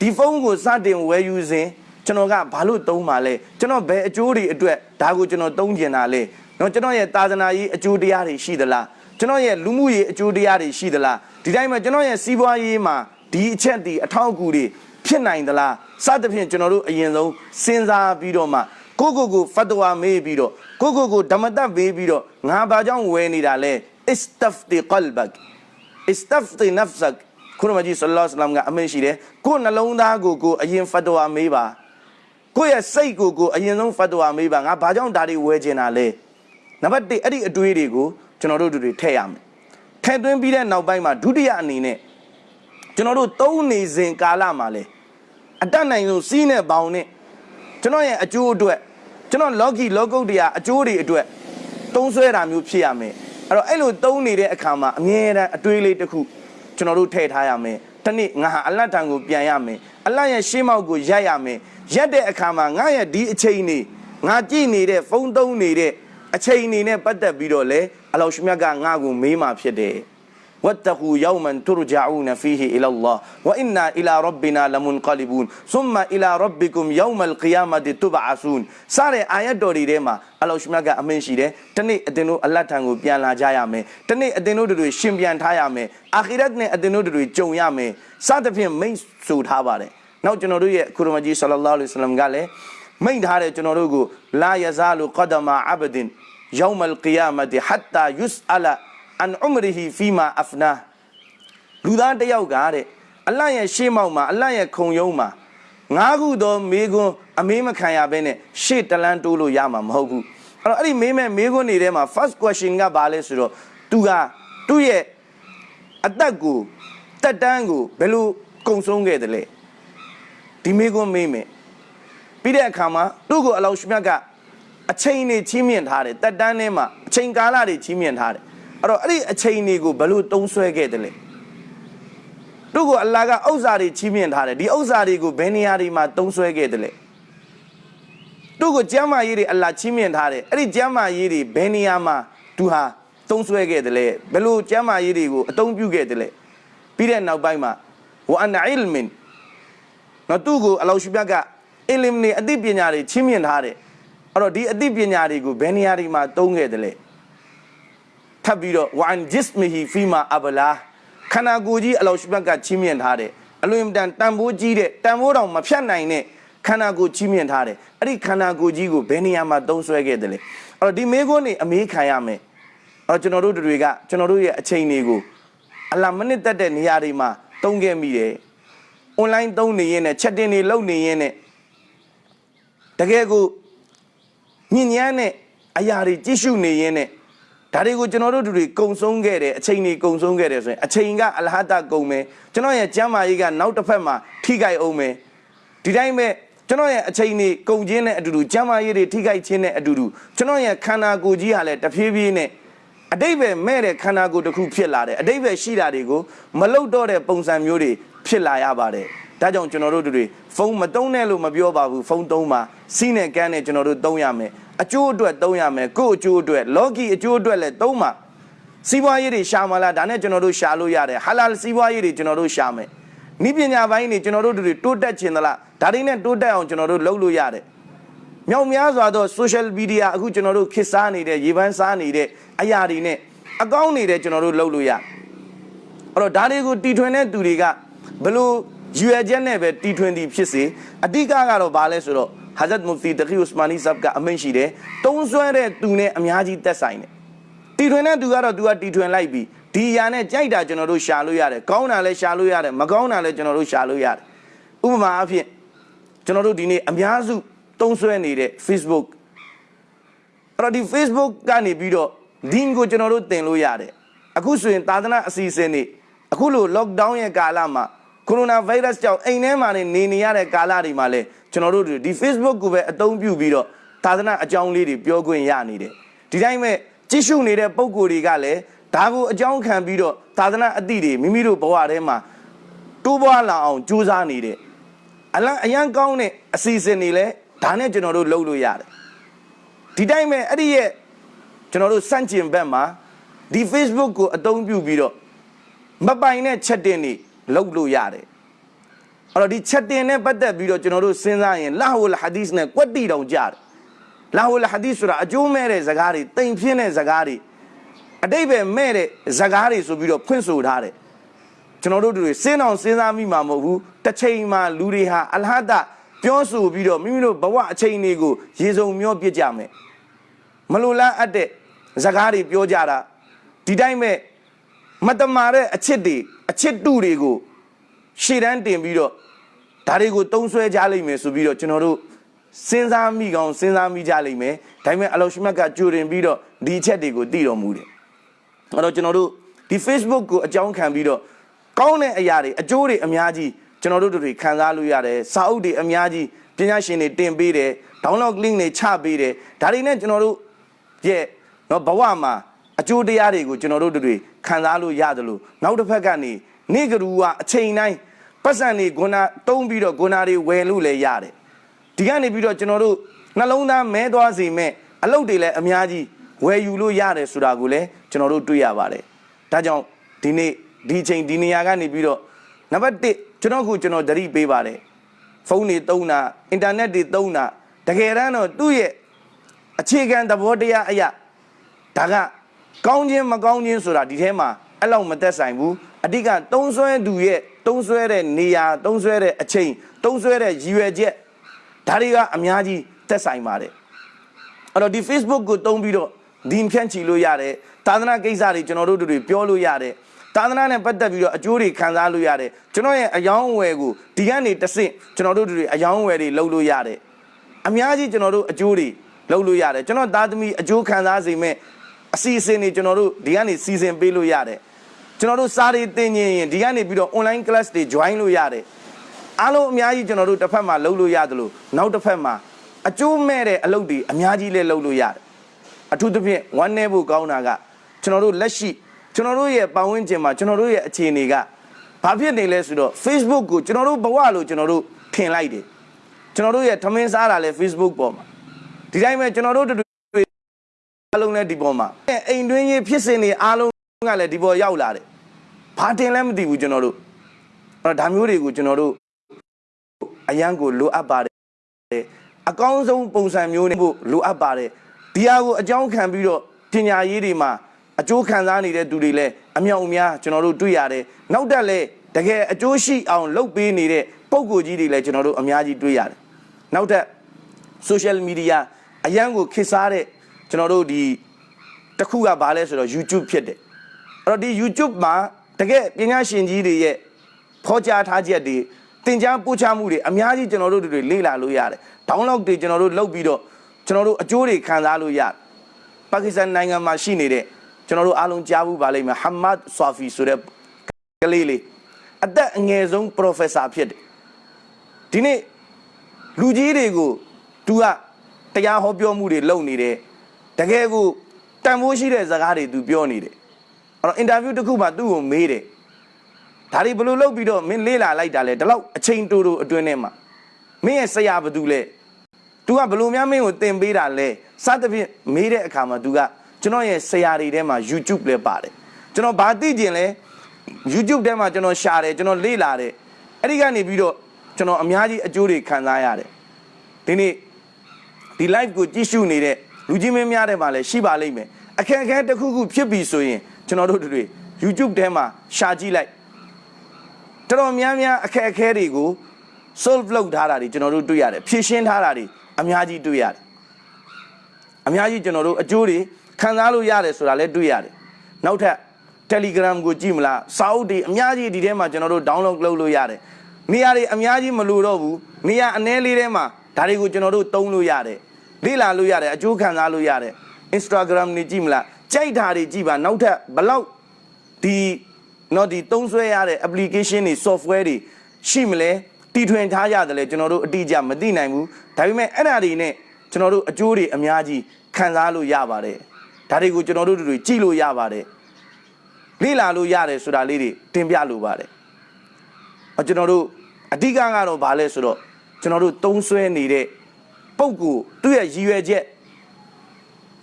ဒီဖုန်းကိုစတင်ဝယ်ယူစဉ်ကျွန်တော်ကဘာလို့သုံးပါလဲကျွန်တော်ဘယ်အကျိုးတွေအတွက်ဒါကိုကျွန်တော်သုံးကျင်တာလဲနော်ကျွန်တော်ရဲ့သာသနာရေးအကျိုးတရားတွေရှိသလားကျွန်တော်ရဲ့လူမှုရေးအကျိုးတရားတွေရှိသလားဒီတိုင်းမှာကျွန်တော်ရဲ့စီးပွားရေးမှာဒီအချက်ဒီအထောက်အကူတွေဖြစ်နိုင်သလား စသဖြင့်ကျွန်တော်တို့အရင်ဆုံးစဉ်းစားပြီးတော့မှကိုကိုကိုဖတ်တော်မေးပြီးတော့ကိုကိုကိုဓမ္မတမေးပြီးတော့ငါဘာကြောင့်ဝယ်နေတာလဲ istafti qalbak istafti nafsak ခုနမကြီးဆလ္လာလဟ်အလัยဟိဝါစလမ်ကအမင်းရှိတယ်ကိုယ်နှလုံးသားကိုကိုအရင်ဖတ်တော်မေးပါကိုယ့်ရဲ့စိတ်ကိုကိုအရင်ဆုံးဖတ်တော်မေးပါငါဘာကြောင့်ဒါတွေဝယ်ကျင်တာလဲနံပါတ်1အဲ့ဒီအတွေးတွေကိုကျွန်တော်တို့တွေထည့်ရမယ်ထည့်သွင်းပြီးတဲ့နောက်ပိုင်းမှာဒုတိယအနေနဲ့ကျွန်တော်တို့သုံးနေစဉ်ကာလမှာလေ အတတ်နိုင်ဆုံးစီးနဲ့ဘောင်နဲ့ကျွန်တော်ရဲ့အကျိုးအတွက်ကျွန်တော်လောကီလောကုတ်တရားအကျိုးတွေအတွက်သုံးဆွဲတာမျိုးဖြစ်ရမယ်အဲ့တော့အဲ့လိုသုံးနေတဲ့အခါမှာအမြဲတမ်းအတွေးလေးတစ်ခုကျွန်တော်တို့ထည့်ထားရမယ်တနေ့ငါဟာအလတ်တန်ကိုပြန်ရမယ်အလတ်ရဲ့ရှေးမောက်ကိုရက်ရမယ်ရက်တဲ့အခါမှာငါရဲ့ဒီအချိန်နေငါကြည့်နေတဲ့ဖုန်းသုံးနေတဲ့အချိန်နေနဲ့ပတ်သက်ပြီးတော့လေအလောရှမြတ်ကငါ့ကိုမေးမှဖြစ်တယ် واتقوا يوما ترجعون فيه إلى الله وإنا إلى ربنا لمنقلبون ثم إلى ربكم يوم القيامة تبعثون စတဲ့အာယတ်တော်တွေထဲမှာအလောရှမြတ်ကအမင်းရှိတယ်တနေ့အတင်တို့အလတ်ထံကိုပြန်လာကြရမယ်တနေ့အတင်တို့တွေရှင်ပြန်ထားရမယ်အာခိရတ်နဲ့အတင်တို့တွေကြုံရမယ်စသဖြင့်မိတ်ဆိုထားပါတယ်နောက်ကျွန်တော်တို့ရဲ့ကုရမကြီးဆလလောလ္လဟ်အလိုင်းဝါဆလမ်ကလည်းမိန့်ထားတယ်ကျွန်တော်တို့ကိုလာယဇာလူကဒမာအဘဒင် يوم القيامة حتى يسأل عن عمره فيما أفناه လူ သားတစ်ယောက်ကတဲ့အလတ်ရဲ့ရှေ့မောက်မှာအလတ်ရဲ့ခုံယုံမှာငါးခုသောမေကွန်းအမေးမခံရဘဲနဲ့ရှေ့တလန်းတိုးလို့ရမှာမဟုတ်ဘူးအဲ့တော့အဲ့ဒီမေးမဲ့မေကွန်းတွေထဲမှာ first question ကဘာလဲဆိုတော့သူကသူ့ရဲ့အသက်ကိုတက်တန်းကိုဘယ်လိုကုံဆုံးခဲ့တယ်လဲဒီမေကွန်းမေးမယ်ပြီးတဲ့အခါမှာသူ့ကိုအလောရှမြတ်ကအချိန်နေချင်းမြင့်ထားတယ်တက်တန်းထဲမှာအချိန်ကာလတွေချင်းမြင့်ထားတယ် အဲ့တော့အဲ့ဒီအချိန်တွေကိုဘယ်လိုတုံးဆွဲခဲ့တယ်လဲသူ့ကိုအလ္လာဟ်ကဥစ္စာတွေချီးမြှင့်ထားတယ်ဒီဥစ္စာတွေကိုဘယ်နေရာတွေမှာတုံးဆွဲခဲ့တယ်လဲသူ့ကိုကျမ်းမာရေးတွေအလ္လာဟ်ချီးမြှင့်ထားတယ်အဲ့ဒီကျမ်းမာရေးတွေဘယ်နေရာမှာသူဟာတုံးဆွဲခဲ့တယ်လဲဘယ်လိုကျမ်းမာရေးတွေကိုအသုံးပြုခဲ့တယ်လဲပြီးတဲ့နောက်ပိုင်းမှာဝအန်အီလ်မင်နော်သူ့ကိုအလောရှိမြတ်ကအီလမ်နေအသိပညာတွေချီးမြှင့်ထားတယ်အဲ့တော့ဒီအသိပညာတွေကိုဘယ်နေရာတွေမှာသုံးခဲ့တယ်လဲ ထပ်ပြီးတော့ဝအန်ဂျစ်မီဟီဖီမာအဘလာခန္ဓာကိုယ်ကြီးအလောရှိဘက်ကချီးမြှင့်ထားတယ်အလွန်တန်တန်ဖိုးကြီးတဲ့တန်ဖိုးတောင်မဖြတ်နိုင်တဲ့ခန္ဓာကိုယ်ချီးမြှင့်ထားတယ်အဲ့ဒီခန္ဓာကိုယ်ကြီးကိုဘယ်နေရာမှာသုံးဆွဲခဲ့တယ်လဲအဲ့တော့ဒီမေခွန်းနေအမေးခံရမယ်အဲ့တော့ကျွန်တော်တို့တွေကကျွန်တော်တို့ရဲ့အချိန်တွေကိုအလာမနစ်သက်တဲ့နေရာတွေမှာသုံးခဲ့မိတယ်အွန်လိုင်းသုံးနေရင်နဲ့ချက်တင်တွေလုပ်နေရင်နဲ့တကယ်ကိုညဉ့်ညမ်းတဲ့အရာတွေကြည့်ရှုနေရင်နဲ့ ဒါတွေကိုကျွန်တော်တို့တို့တွေကုံဆုံးခဲ့တယ်အချိန်တွေကုံဆုံးခဲ့တယ်ဆိုရင်အချိန်ကအလဟတကုံမယ်ကျွန်တော်ရဲ့ကျမ်းမာရေးကနောက်တစ်ဖက်မှာထိခိုက်အောင်မယ်ဒီတိုင်းပဲကျွန်တော်ရဲ့အချိန်တွေကုံချင်းနဲ့အတူတူကျမ်းမာရေးတွေထိခိုက်ခြင်းနဲ့အတူတူကျွန်တော်ရဲ့ခန္ဓာကိုယ်ကြီးဟာလည်းတဖြည်းဖြည်းနဲ့အတိတ်ပဲမဲ့တဲ့ခန္ဓာကိုယ်တစ်ခုဖြစ်လာတယ်အတိတ်ပဲရှိတာတွေကိုမလုတော့တဲ့ပုံစံမျိုးတွေဖြစ်လာရပါတယ်ဒါကြောင့်ကျွန်တော်တို့တွေဖုန်းမသုံးနဲ့လို့မပြောပါဘူးဖုန်းသုံးပါစီးနဲ့ကန်းနဲ့ကျွန်တော်တို့သုံးရမယ် အကျိုးအတွက်သုံးရမယ်ကို့အကျိုးအတွက်လောကီအကျိုးအတွက်လည်းသုံးပါစီးပွားရေးတွေရှာမလားဒါနဲ့ကျွန်တော်တို့ရှာလို့ရတယ်ဟာလာစီးပွားရေးတွေကျွန်တော်တို့ရှာမယ်နိပညာပိုင်းတွေကျွန်တော်တို့တွေတိုးတက်ခြင်းသလားဒါတွေနဲ့တိုးတက်အောင်ကျွန်တော်တို့လုပ်လို့ရတယ်မြောက်များစွာသော social media အခုကျွန်တော်တို့ခေတ်စားနေတဲ့ရေပန်းစားနေတဲ့အရာတွေနဲ့အကောင်းနေတဲ့ကျွန်တော်တို့လုပ်လို့ရအဲ့တော့ဒါတွေကိုတီထွင်တဲ့သူတွေကဘလို့ရွယ်ချက်နဲ့ပဲတီထွင်သည်ဖြစ်စေအဓိကကတော့ဘာလဲဆိုတော့ ဟာဇတ်မူဖတီတခီဥစမာနီဆပ်ကအမိန့်ရှိတယ်တုံးဆွဲတဲ့သူနဲ့အများကြီးသက်ဆိုင်တယ်တီထွင်တဲ့သူကတော့သူကတီထွင်လိုက်ပြီဒီအရာနဲ့ကြိုက်တာကျွန်တော်တို့ရှာလို့ရတယ်ကောင်းတာလည်းရှာလို့ရတယ်မကောင်းတာလည်းကျွန်တော်တို့ရှာလို့ရတယ်ဥပမာအဖြစ်ကျွန်တော်တို့ဒီနေ့အများစုတုံးဆွဲနေတဲ့ Facebook အဲ့တော့ဒီ Facebook ကနေပြီးတော့ link ကိုကျွန်တော်တို့တင်လို့ရတယ်အခုဆိုရင်သာသနာအစီအစဉ်တွေအခုလို lockdown ရဲ့ကာလမှာကိုရိုနာဗိုင်းရပ်စ်ကြောင့်အိမ်ထဲမှာနေနေရတဲ့ကာလတွေမှာလည်း ကျွန်တော်တို့ဒီ Facebook ကိုပဲအသုံးပြုပြီးတော့သာသနာအကြောင်းလေးတွေပြောခွင့်ရနေတယ်ဒီတိုင်းမဲ့ကြည့်ရှုနေတဲ့ပုံကိုယ်တွေကလည်းဒါကိုအကြောင်းခံပြီးတော့သာသနာအသည့်တွေမိမိတို့ဘဝထဲမှာတိုးပွားလာအောင်ကြိုးစားနေတယ်အလံအရန်ကောင်းတဲ့အစီအစဉ်တွေလည်းဒါနဲ့ကျွန်တော်တို့လုပ်လို့ရတယ်ဒီတိုင်းပဲအဲ့ဒီရဲ့ကျွန်တော်တို့စန့်ကျင်ဘက်မှာဒီ Facebook ကိုအသုံးပြုပြီးတော့မပိုင်တဲ့ချက်တင်တွေလုပ်လို့ရတယ် အဲ့တော့ဒီချက်တင်နဲ့ပတ်သက်ပြီးတော့ကျွန်တော်တို့စဉ်းစားရင်လာဟူလ်ဟာဒီစ်နဲ့ကွက်တီတောင်ကြတယ်လာဟူလ်ဟာဒီစ်ဆိုတာအကျိုးမဲ့တဲ့ဇကားတွေတိမ်ပြင်းတဲ့ဇကားတွေအတိတ်ပဲမဲ့တဲ့ဇကားတွေဆိုပြီးတော့ဖွင့်ဆိုထားတယ်ကျွန်တော်တို့တွေစဉ်းအောင်စဉ်းစားမိမှာမဟုတ်ဘူးတစ်ချိန်မှာလူတွေဟာအလဟဒပြောဆိုပြီးတော့မိမိတို့ဘဝအချိန်တွေကိုရေစုံမျောပြစ်ကြမယ်မလိုလားအပ်တဲ့ဇကားတွေပြောကြတာဒီတိုင်းပဲမတမာတဲ့အချစ်တွေအချစ်တုတွေကို ရှေ့တန်းတင်ပြီးတော့ဒါတွေကိုတုံးဆွဲကြလိမ့်မယ်ဆိုပြီးတော့ကျွန်တော်တို့စဉ်းစားမိကောင်းစဉ်းစားမိကြလိမ့်မယ်ဒါပေမဲ့အလောရှိမတ်ကကြိုတင်ပြီးတော့ဒီအချက်တွေကိုသိတော်မူတယ်အဲ့တော့ကျွန်တော်တို့ဒီ Facebook ကိုအကြောင်းခံပြီးတော့ကောင်းတဲ့အရာတွေအကျိုးတွေအများကြီးကျွန်တော်တို့တို့တွေခံစားလို့ရတယ်စာအုပ်တွေအများကြီးပညာရှင်တွေတင်ပေးတယ် download link တွေချပေးတယ်ဒါတွေနဲ့ကျွန်တော်တို့ရဲ့နော်ဘဝမှာအကျိုးတရားတွေကိုကျွန်တော်တို့တို့တွေခံစားလို့ရတယ်လို့နောက်တစ်ဖက်ကနေနေကရူကအချိန်တိုင်း ပတ်စံတွေဂုဏတုံးပြီးတော့ဂုဏတွေဝယ်လို့လည်းရတယ်ဒီကနေပြီးတော့ကျွန်တော်တို့နှလုံးသားမဲသွားစေမဲ့အလုပ်တွေလည်းအများကြီးဝယ်ယူလို့ရတယ်ဆိုတာကိုလည်းကျွန်တော်တို့တွေ့ရပါတယ်ဒါကြောင့်ဒီနေ့ဒီအချိန်ဒီနေရာကနေပြီးတော့နံပါတ်1ကျွန်တော်ကကျွန်တော်သတိပေးပါတယ်ဖုန်းတွေသုံးတာအင်တာနက်တွေသုံးတာတကယ်တမ်းတော့သူ့ရဲ့အခြေခံသဘောတရားအရာဒါကကောင်းခြင်းမကောင်းခြင်းဆိုတာဒီထဲမှာအဲ့လောက်မသက်ဆိုင်ဘူးအဓိကတုံးဆွဲသူရဲ့ တုံးဆွဲတဲ့နေရာတုံးဆွဲတဲ့အချိန်တုံးဆွဲတဲ့ရည်ရွယ်ချက်ဒါတွေကအများကြီးသက်ဆိုင်ပါတယ်အဲ့တော့ဒီ Facebook ကိုတုံးပြီးတော့ဒီဖြန့်ချီလို့ရတယ်သာသနာကိစ္စတွေကျွန်တော်တို့တို့တွေပြောလို့ရတယ်သာသနာနဲ့ပတ်သက်ပြီးတော့အကျိုးတွေခံစားလို့ရတယ်ကျွန်တော်ရဲ့အယောင်းအဝယ်ကိုဒီကနေတဆင့်ကျွန်တော်တို့တို့တွေအယောင်းအဝယ်တွေလုပ်လို့ရတယ်အများကြီးကျွန်တော်တို့အကျိုးတွေလုပ်လို့ရတယ်ကျွန်တော်သားသမီးအကျိုးခံစားစေမဲ့အစီအစဉ်တွေကျွန်တော်တို့ဒီကနေစီစဉ်ပေးလို့ရတယ် ကျွန်တော်တို့စားတွေတင်ရင်ဒီကနေပြီးတော့ online class တွေ join လို့ရတယ်အားလုံးအများကြီးကျွန်တော်တို့တစ်ဖက်မှာလုပ်လို့ရတယ်လို့နောက်တစ်ဖက်မှာအကျိုးမဲ့တဲ့အလုပ်တွေအများကြီးလည်းလုပ်လို့ရတယ်အထူးသဖြင့်ဝမ်းနေဖို့ကောင်းတာကကျွန်တော်တို့လက်ရှိကျွန်တော်တို့ရဲ့ပတ်ဝန်းကျင်မှာကျွန်တော်တို့ရဲ့အခြေအနေကဘာဖြစ်နေလဲဆိုတော့ Facebook ကိုကျွန်တော်တို့ဘဝလို့ကျွန်တော်တို့ထင်လိုက်တယ်ကျွန်တော်တို့ရဲ့ထမင်းစားတာလဲ Facebook ပေါ်မှာဒီတိုင်းပဲကျွန်တော်တို့တွေအားလုံးလည်းဒီပေါ်မှာအိမ်တွင်းရေးဖြစ်စဉ်တွေအားလုံးကလည်းဒီပေါ်ရောက်လာတယ် ဘာတင်လဲမသိဘူးကျွန်တော်တို့အဲ့တော့ဒါမျိုးတွေကိုကျွန်တော်တို့အရန်ကိုလိုအပ်ပါတယ်အကောင်းဆုံးပုံစံမျိုးနဲ့ဖို့လိုအပ်ပါတယ်ဒီဟာကိုအကြောင်းခံပြီးတော့ပညာရေးတွေမှာအကျိုးခံစားနေတဲ့သူတွေလည်းအမြောက်အများကျွန်တော်တို့တွေ့ရတယ်နောက်တက်လည်းတကယ်အကျိုးရှိအောင်လုပ်ပေးနေတဲ့ပုံကိုကြီးတွေလည်းကျွန်တော်တို့အများကြီးတွေ့ရတယ်နောက်ထပ် social media အရန်ကိုခေတ်စားတဲ့ကျွန်တော်တို့ဒီတစ်ခုကဘာလဲဆိုတော့ YouTube ဖြစ်တယ်အဲ့တော့ဒီ YouTube မှာ တကယ်ပညာရှင်ကြီးတွေရဲ့ဖော်ကြားထားချက်တွေသင်ကြားပို့ချမှုတွေအများကြီးကျွန်တော်တို့တွေလေ့လာလို့ရတယ် download တွေကျွန်တော်တို့လုပ်ပြီးတော့ကျွန်တော်တို့အကျိုးတွေခံစားလို့ရတယ်ပါကစ္စတန်နိုင်ငံမှာရှိနေတဲ့ကျွန်တော်တို့အားလုံးကြားဘူးပါလိမ့်မယ်ဟမတ်ဆာဖီဆိုတဲ့ကလေးလေးအသက်အငယ်ဆုံး professor ဖြစ်တယ်ဒီနေ့လူကြီးတွေကိုသူကတရားဟောပြောမှုတွေလုပ်နေတယ်တကယ်ကိုတန်ဖိုးရှိတဲ့စကားတွေသူပြောနေတယ် အဲ့တော့အင်တာဗျူးတစ်ခုမှသူ့ကိုမေးတယ်ဒါတွေဘယ်လိုလုပ်ပြီးတော့မင်းလေးလာလိုက်တာလဲဒီလောက်အချိန်တိုတိုအတွင်းထဲမှာမင်းရဲ့ဆရာဘာတူလဲ तू ကဘယ်လိုများမင်းကိုသင်ပေးတာလဲစသဖြင့်မေးတဲ့အခါမှာ तू ကကျွန်တော်ရဲ့ဆရာတွေထဲမှာ YouTube လဲပါတယ်ကျွန်တော်ဘာသိကျင်လဲ YouTube ထဲမှာကျွန်တော်ရှာတယ်ကျွန်တော်လေ့လာတယ်အဲ့ဒီကနေပြီးတော့ကျွန်တော်အများကြီးအကျိုးတွေခံစားရတယ်ဒီနေ့ဒီ live ကိုကြည့်ရှုနေတဲ့လူကြီးမင်းများတဲ့မှာလည်းရှိပါလိမ့်မယ်အခက်အခဲတစ်ခုခုဖြစ်ပြီဆိုရင် ကျွန်တော်တို့တွေ YouTube ထဲမှာရှာကြည့်လိုက်တော်တော်များများအခက်အခဲတွေကို solve လုပ်ထားတာတွေကျွန်တော်တို့တွေ့ရတယ်ဖြည့်ရှင်းထားတာတွေအများကြီးတွေ့ရတယ်အများကြီးကျွန်တော်တို့အကျိုးတွေခံစားလို့ရတယ်ဆိုတာလည်းတွေ့ရတယ်နောက်ထပ် Telegram ကိုကြည့်မလားစာအုပ်တွေအများကြီးဒီထဲမှာကျွန်တော်တို့ download လုပ်လို့ရတယ်နေရာတွေအများကြီးမလိုတော့ဘူးနေရာအနည်းလေးထဲမှာဒါတွေကိုကျွန်တော်တို့သုံးလို့ရတယ်လေ့လာလို့ရတယ်အကျိုးခံစားလို့ရတယ် Instagram နေကြည့်မလား ကြိုက်တာတွေကြည့်ပါနောက်ထပ်ဘလောက်ဒီနော်ဒီသုံးဆွဲရတဲ့ application တွေ software တွေရှိမလဲတီထွင်ထားရတယ်လေကျွန်တော်တို့အတိအကျမသိနိုင်ဘူးဒါပေမဲ့အဲ့ဒါတွေနဲ့ကျွန်တော်တို့အကျိုးတွေအများကြီးခံစားလို့ရပါတယ်ဒါတွေကိုကျွန်တော်တို့တွေကြည့်လို့ရပါတယ်လေ့လာလို့ရတယ်ဆိုတာလေးတွေတင်ပြလို့ပါတယ်အကျွန်တော်တို့အဓိကကတော့ဘာလဲဆိုတော့ကျွန်တော်တို့သုံးဆွဲနေတဲ့ပုံကူသူ့ရဲ့ရည်ရွယ်ချက်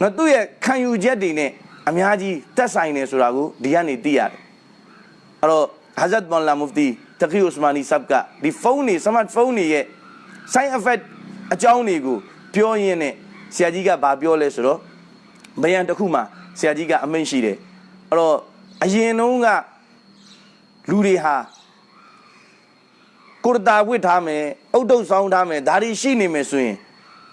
နော်သူ့ရဲ့ခံယူချက်တွေနဲ့အများကြီးတက်ဆိုင်နေဆိုတာကိုဒီကနေသိရတယ်အဲ့တော့ဟာဇတ်ဘွန်လာမူဖတီတခီဥစမာနီဆပ်ကဒီဖုန်းတွေစမတ်ဖုန်းတွေရဲ့ side effect အကြောင်းတွေကိုပြောရင်းနဲ့ဆရာကြီးကဗာပြောလဲဆိုတော့ဘယံတစ်ခုမှာဆရာကြီးကအမိန့်ရှိတယ်အဲ့တော့အရင်တုန်းကလူတွေဟာကိုရတာဝစ်ထားမယ်အုတ်တုတ်ဆောင်းထားမယ်ဒါတွေရှိနေမယ်ဆိုရင်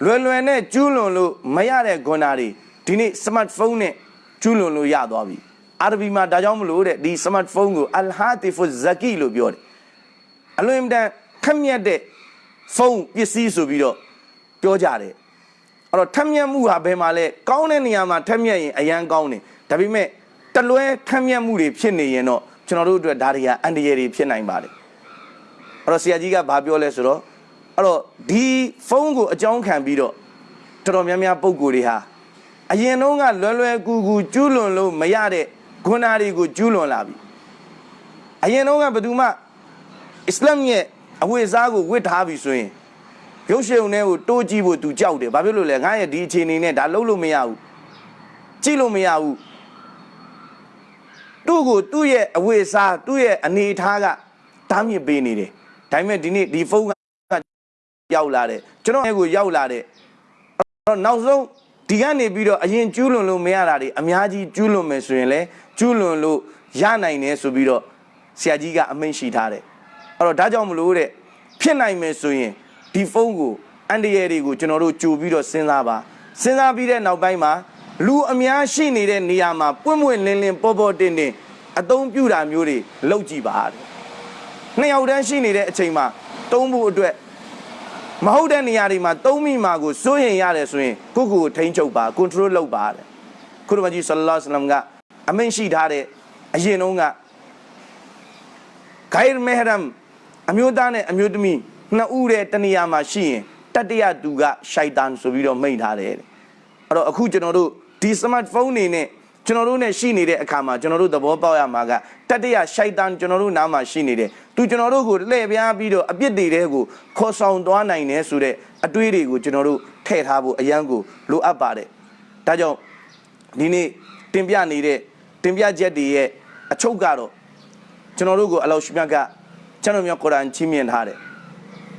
လွယ်လွယ်နဲ့ကျူးလွန်လို့မရတဲ့ဂွန်နာတွေဒီနေ့စမတ်ဖုန်းနဲ့ကျူးလွန်လို့ရသွားပြီအာရဘီမှာဒါကြောင့်မလို့တဲ့ဒီစမတ်ဖုန်းကိုအလ်ဟာတီဖူဇကီလို့ပြောတယ်အလွန်အင်တန်ခက်မြတ်တဲ့ဖုန်းပစ္စည်းဆိုပြီးတော့ပြောကြတယ်အဲ့တော့ထက်မြက်မှုဟာဘယ်မှာလဲကောင်းတဲ့နေရာမှာထက်မြက်ရင်အရန်ကောင်းတယ်ဒါပေမဲ့တလွဲထက်မြက်မှုတွေဖြစ်နေရင်တော့ကျွန်တော်တို့အတွက်ဒါတွေကအန္တရာယ်တွေဖြစ်နိုင်ပါတယ်အဲ့တော့ဆရာကြီးကဘာပြောလဲဆိုတော့ အဲ့တော့ဒီဖုန်းကိုအကြောင်းခံပြီးတော့တော်တော်များများပုံကိုယ်တွေဟာအရင်တုန်းကလွယ်လွယ်ကူကူကျူးလွန်လို့မရတဲ့ဂုဏတွေကိုကျူးလွန်လာပြီအရင်တုန်းကဘယ်သူမှအစ္စလာမ်ရဲ့အဝိဇ္ဇာကိုဝတ်ထားပြီဆိုရင်ရုပ်ရှင်ုံနဲ့ကိုတိုးကြည့်ဖို့ तू ကြောက်တယ်ဘာဖြစ်လို့လဲငါရဲ့ဒီအခြေအနေနဲ့ဒါလုံးလို့မရဘူးကြည့်လို့မရဘူးသူ့ကိုသူ့ရဲ့အဝိစားသူ့ရဲ့အနေအထားကတားမြစ်ပေးနေတယ်ဒါပေမဲ့ဒီနေ့ဒီဖုန်းက ရောက်လာတယ်ကျွန်တော်ရဲ့ကိုရောက်လာတယ်အဲ့တော့နောက်ဆုံးဒီကနေပြီးတော့အရင်ကျူးလွန်လို့မရတာတွေအများကြီးကျူးလွန်မယ်ဆိုရင်လည်းကျူးလွန်လို့ရနိုင်တယ်ဆိုပြီးတော့ဆရာကြီးကအမိန့်ရှိထားတယ်အဲ့တော့ဒါကြောင့်မလို့တဲ့ဖြစ်နိုင်မယ်ဆိုရင်ဒီဖုန်းကိုအန်တရယ်တွေကိုကျွန်တော်တို့ကြိုပြီးတော့စဉ်းစားပါစဉ်းစားပြီးတဲ့နောက်ပိုင်းမှာလူအများရှိနေတဲ့နေရာမှာပွင့်ပွင့်လင်းလင်းပေါ်ပေါ်တင်တင်အသုံးပြုတာမျိုးတွေလုပ်ကြည့်ပါတဲ့နှစ်ယောက်တန်းရှိနေတဲ့အချိန်မှာတုံးဖို့အတွက် မဟုတ်တဲ့နေရာတွေမှာတုံးမိမှာကိုစိုးရင်ရတယ်ဆိုရင်ကိုယ့်ကိုယ်ကိုထိန်းချုပ်ပါ control လုပ်ပါတဲ့ခုရမကြီးဆလ္လာလဟ်အလัยဟိဝါစလမ်ကအမိန့်ရှိထားတဲ့အရင်တုန်းကဂိုင်မဲဟရမ်အမျိုးသားနဲ့အမျိုးသမီးနှစ်ဦးတဲ့တနေရာမှာရှိရင်တတ္တရသူကရှိုက်တန်ဆိုပြီးတော့မိန့်ထားတယ်တဲ့အဲ့တော့အခုကျွန်တော်တို့ဒီ smartphone နေနဲ့ကျွန်တော်တို့နဲ့ရှိနေတဲ့အခါမှာကျွန်တော်တို့သဘောပေါက်ရမှာကတတ္တရရှိုက်တန်ကျွန်တော်တို့နားမှာရှိနေတယ် သူကျွန်တော်တို့ကိုလှည့်ပြားပြီးတော့အပြစ်တွေတဲ့ကိုခေါ်ဆောင်သွားနိုင်တယ်ဆိုတဲ့အတွေးတွေကိုကျွန်တော်တို့ထည့်ထားဖို့အရန်ကိုလိုအပ်ပါတယ်ဒါကြောင့်ဒီနေ့တင်ပြနေတဲ့တင်ပြချက်တွေရဲ့အချုပ်ကတော့ကျွန်တော်တို့ကိုအလောရှိမြတ်ကကျွန်တော်မျိုးကုရ်အာန်ချီးမြှင့်ထားတယ်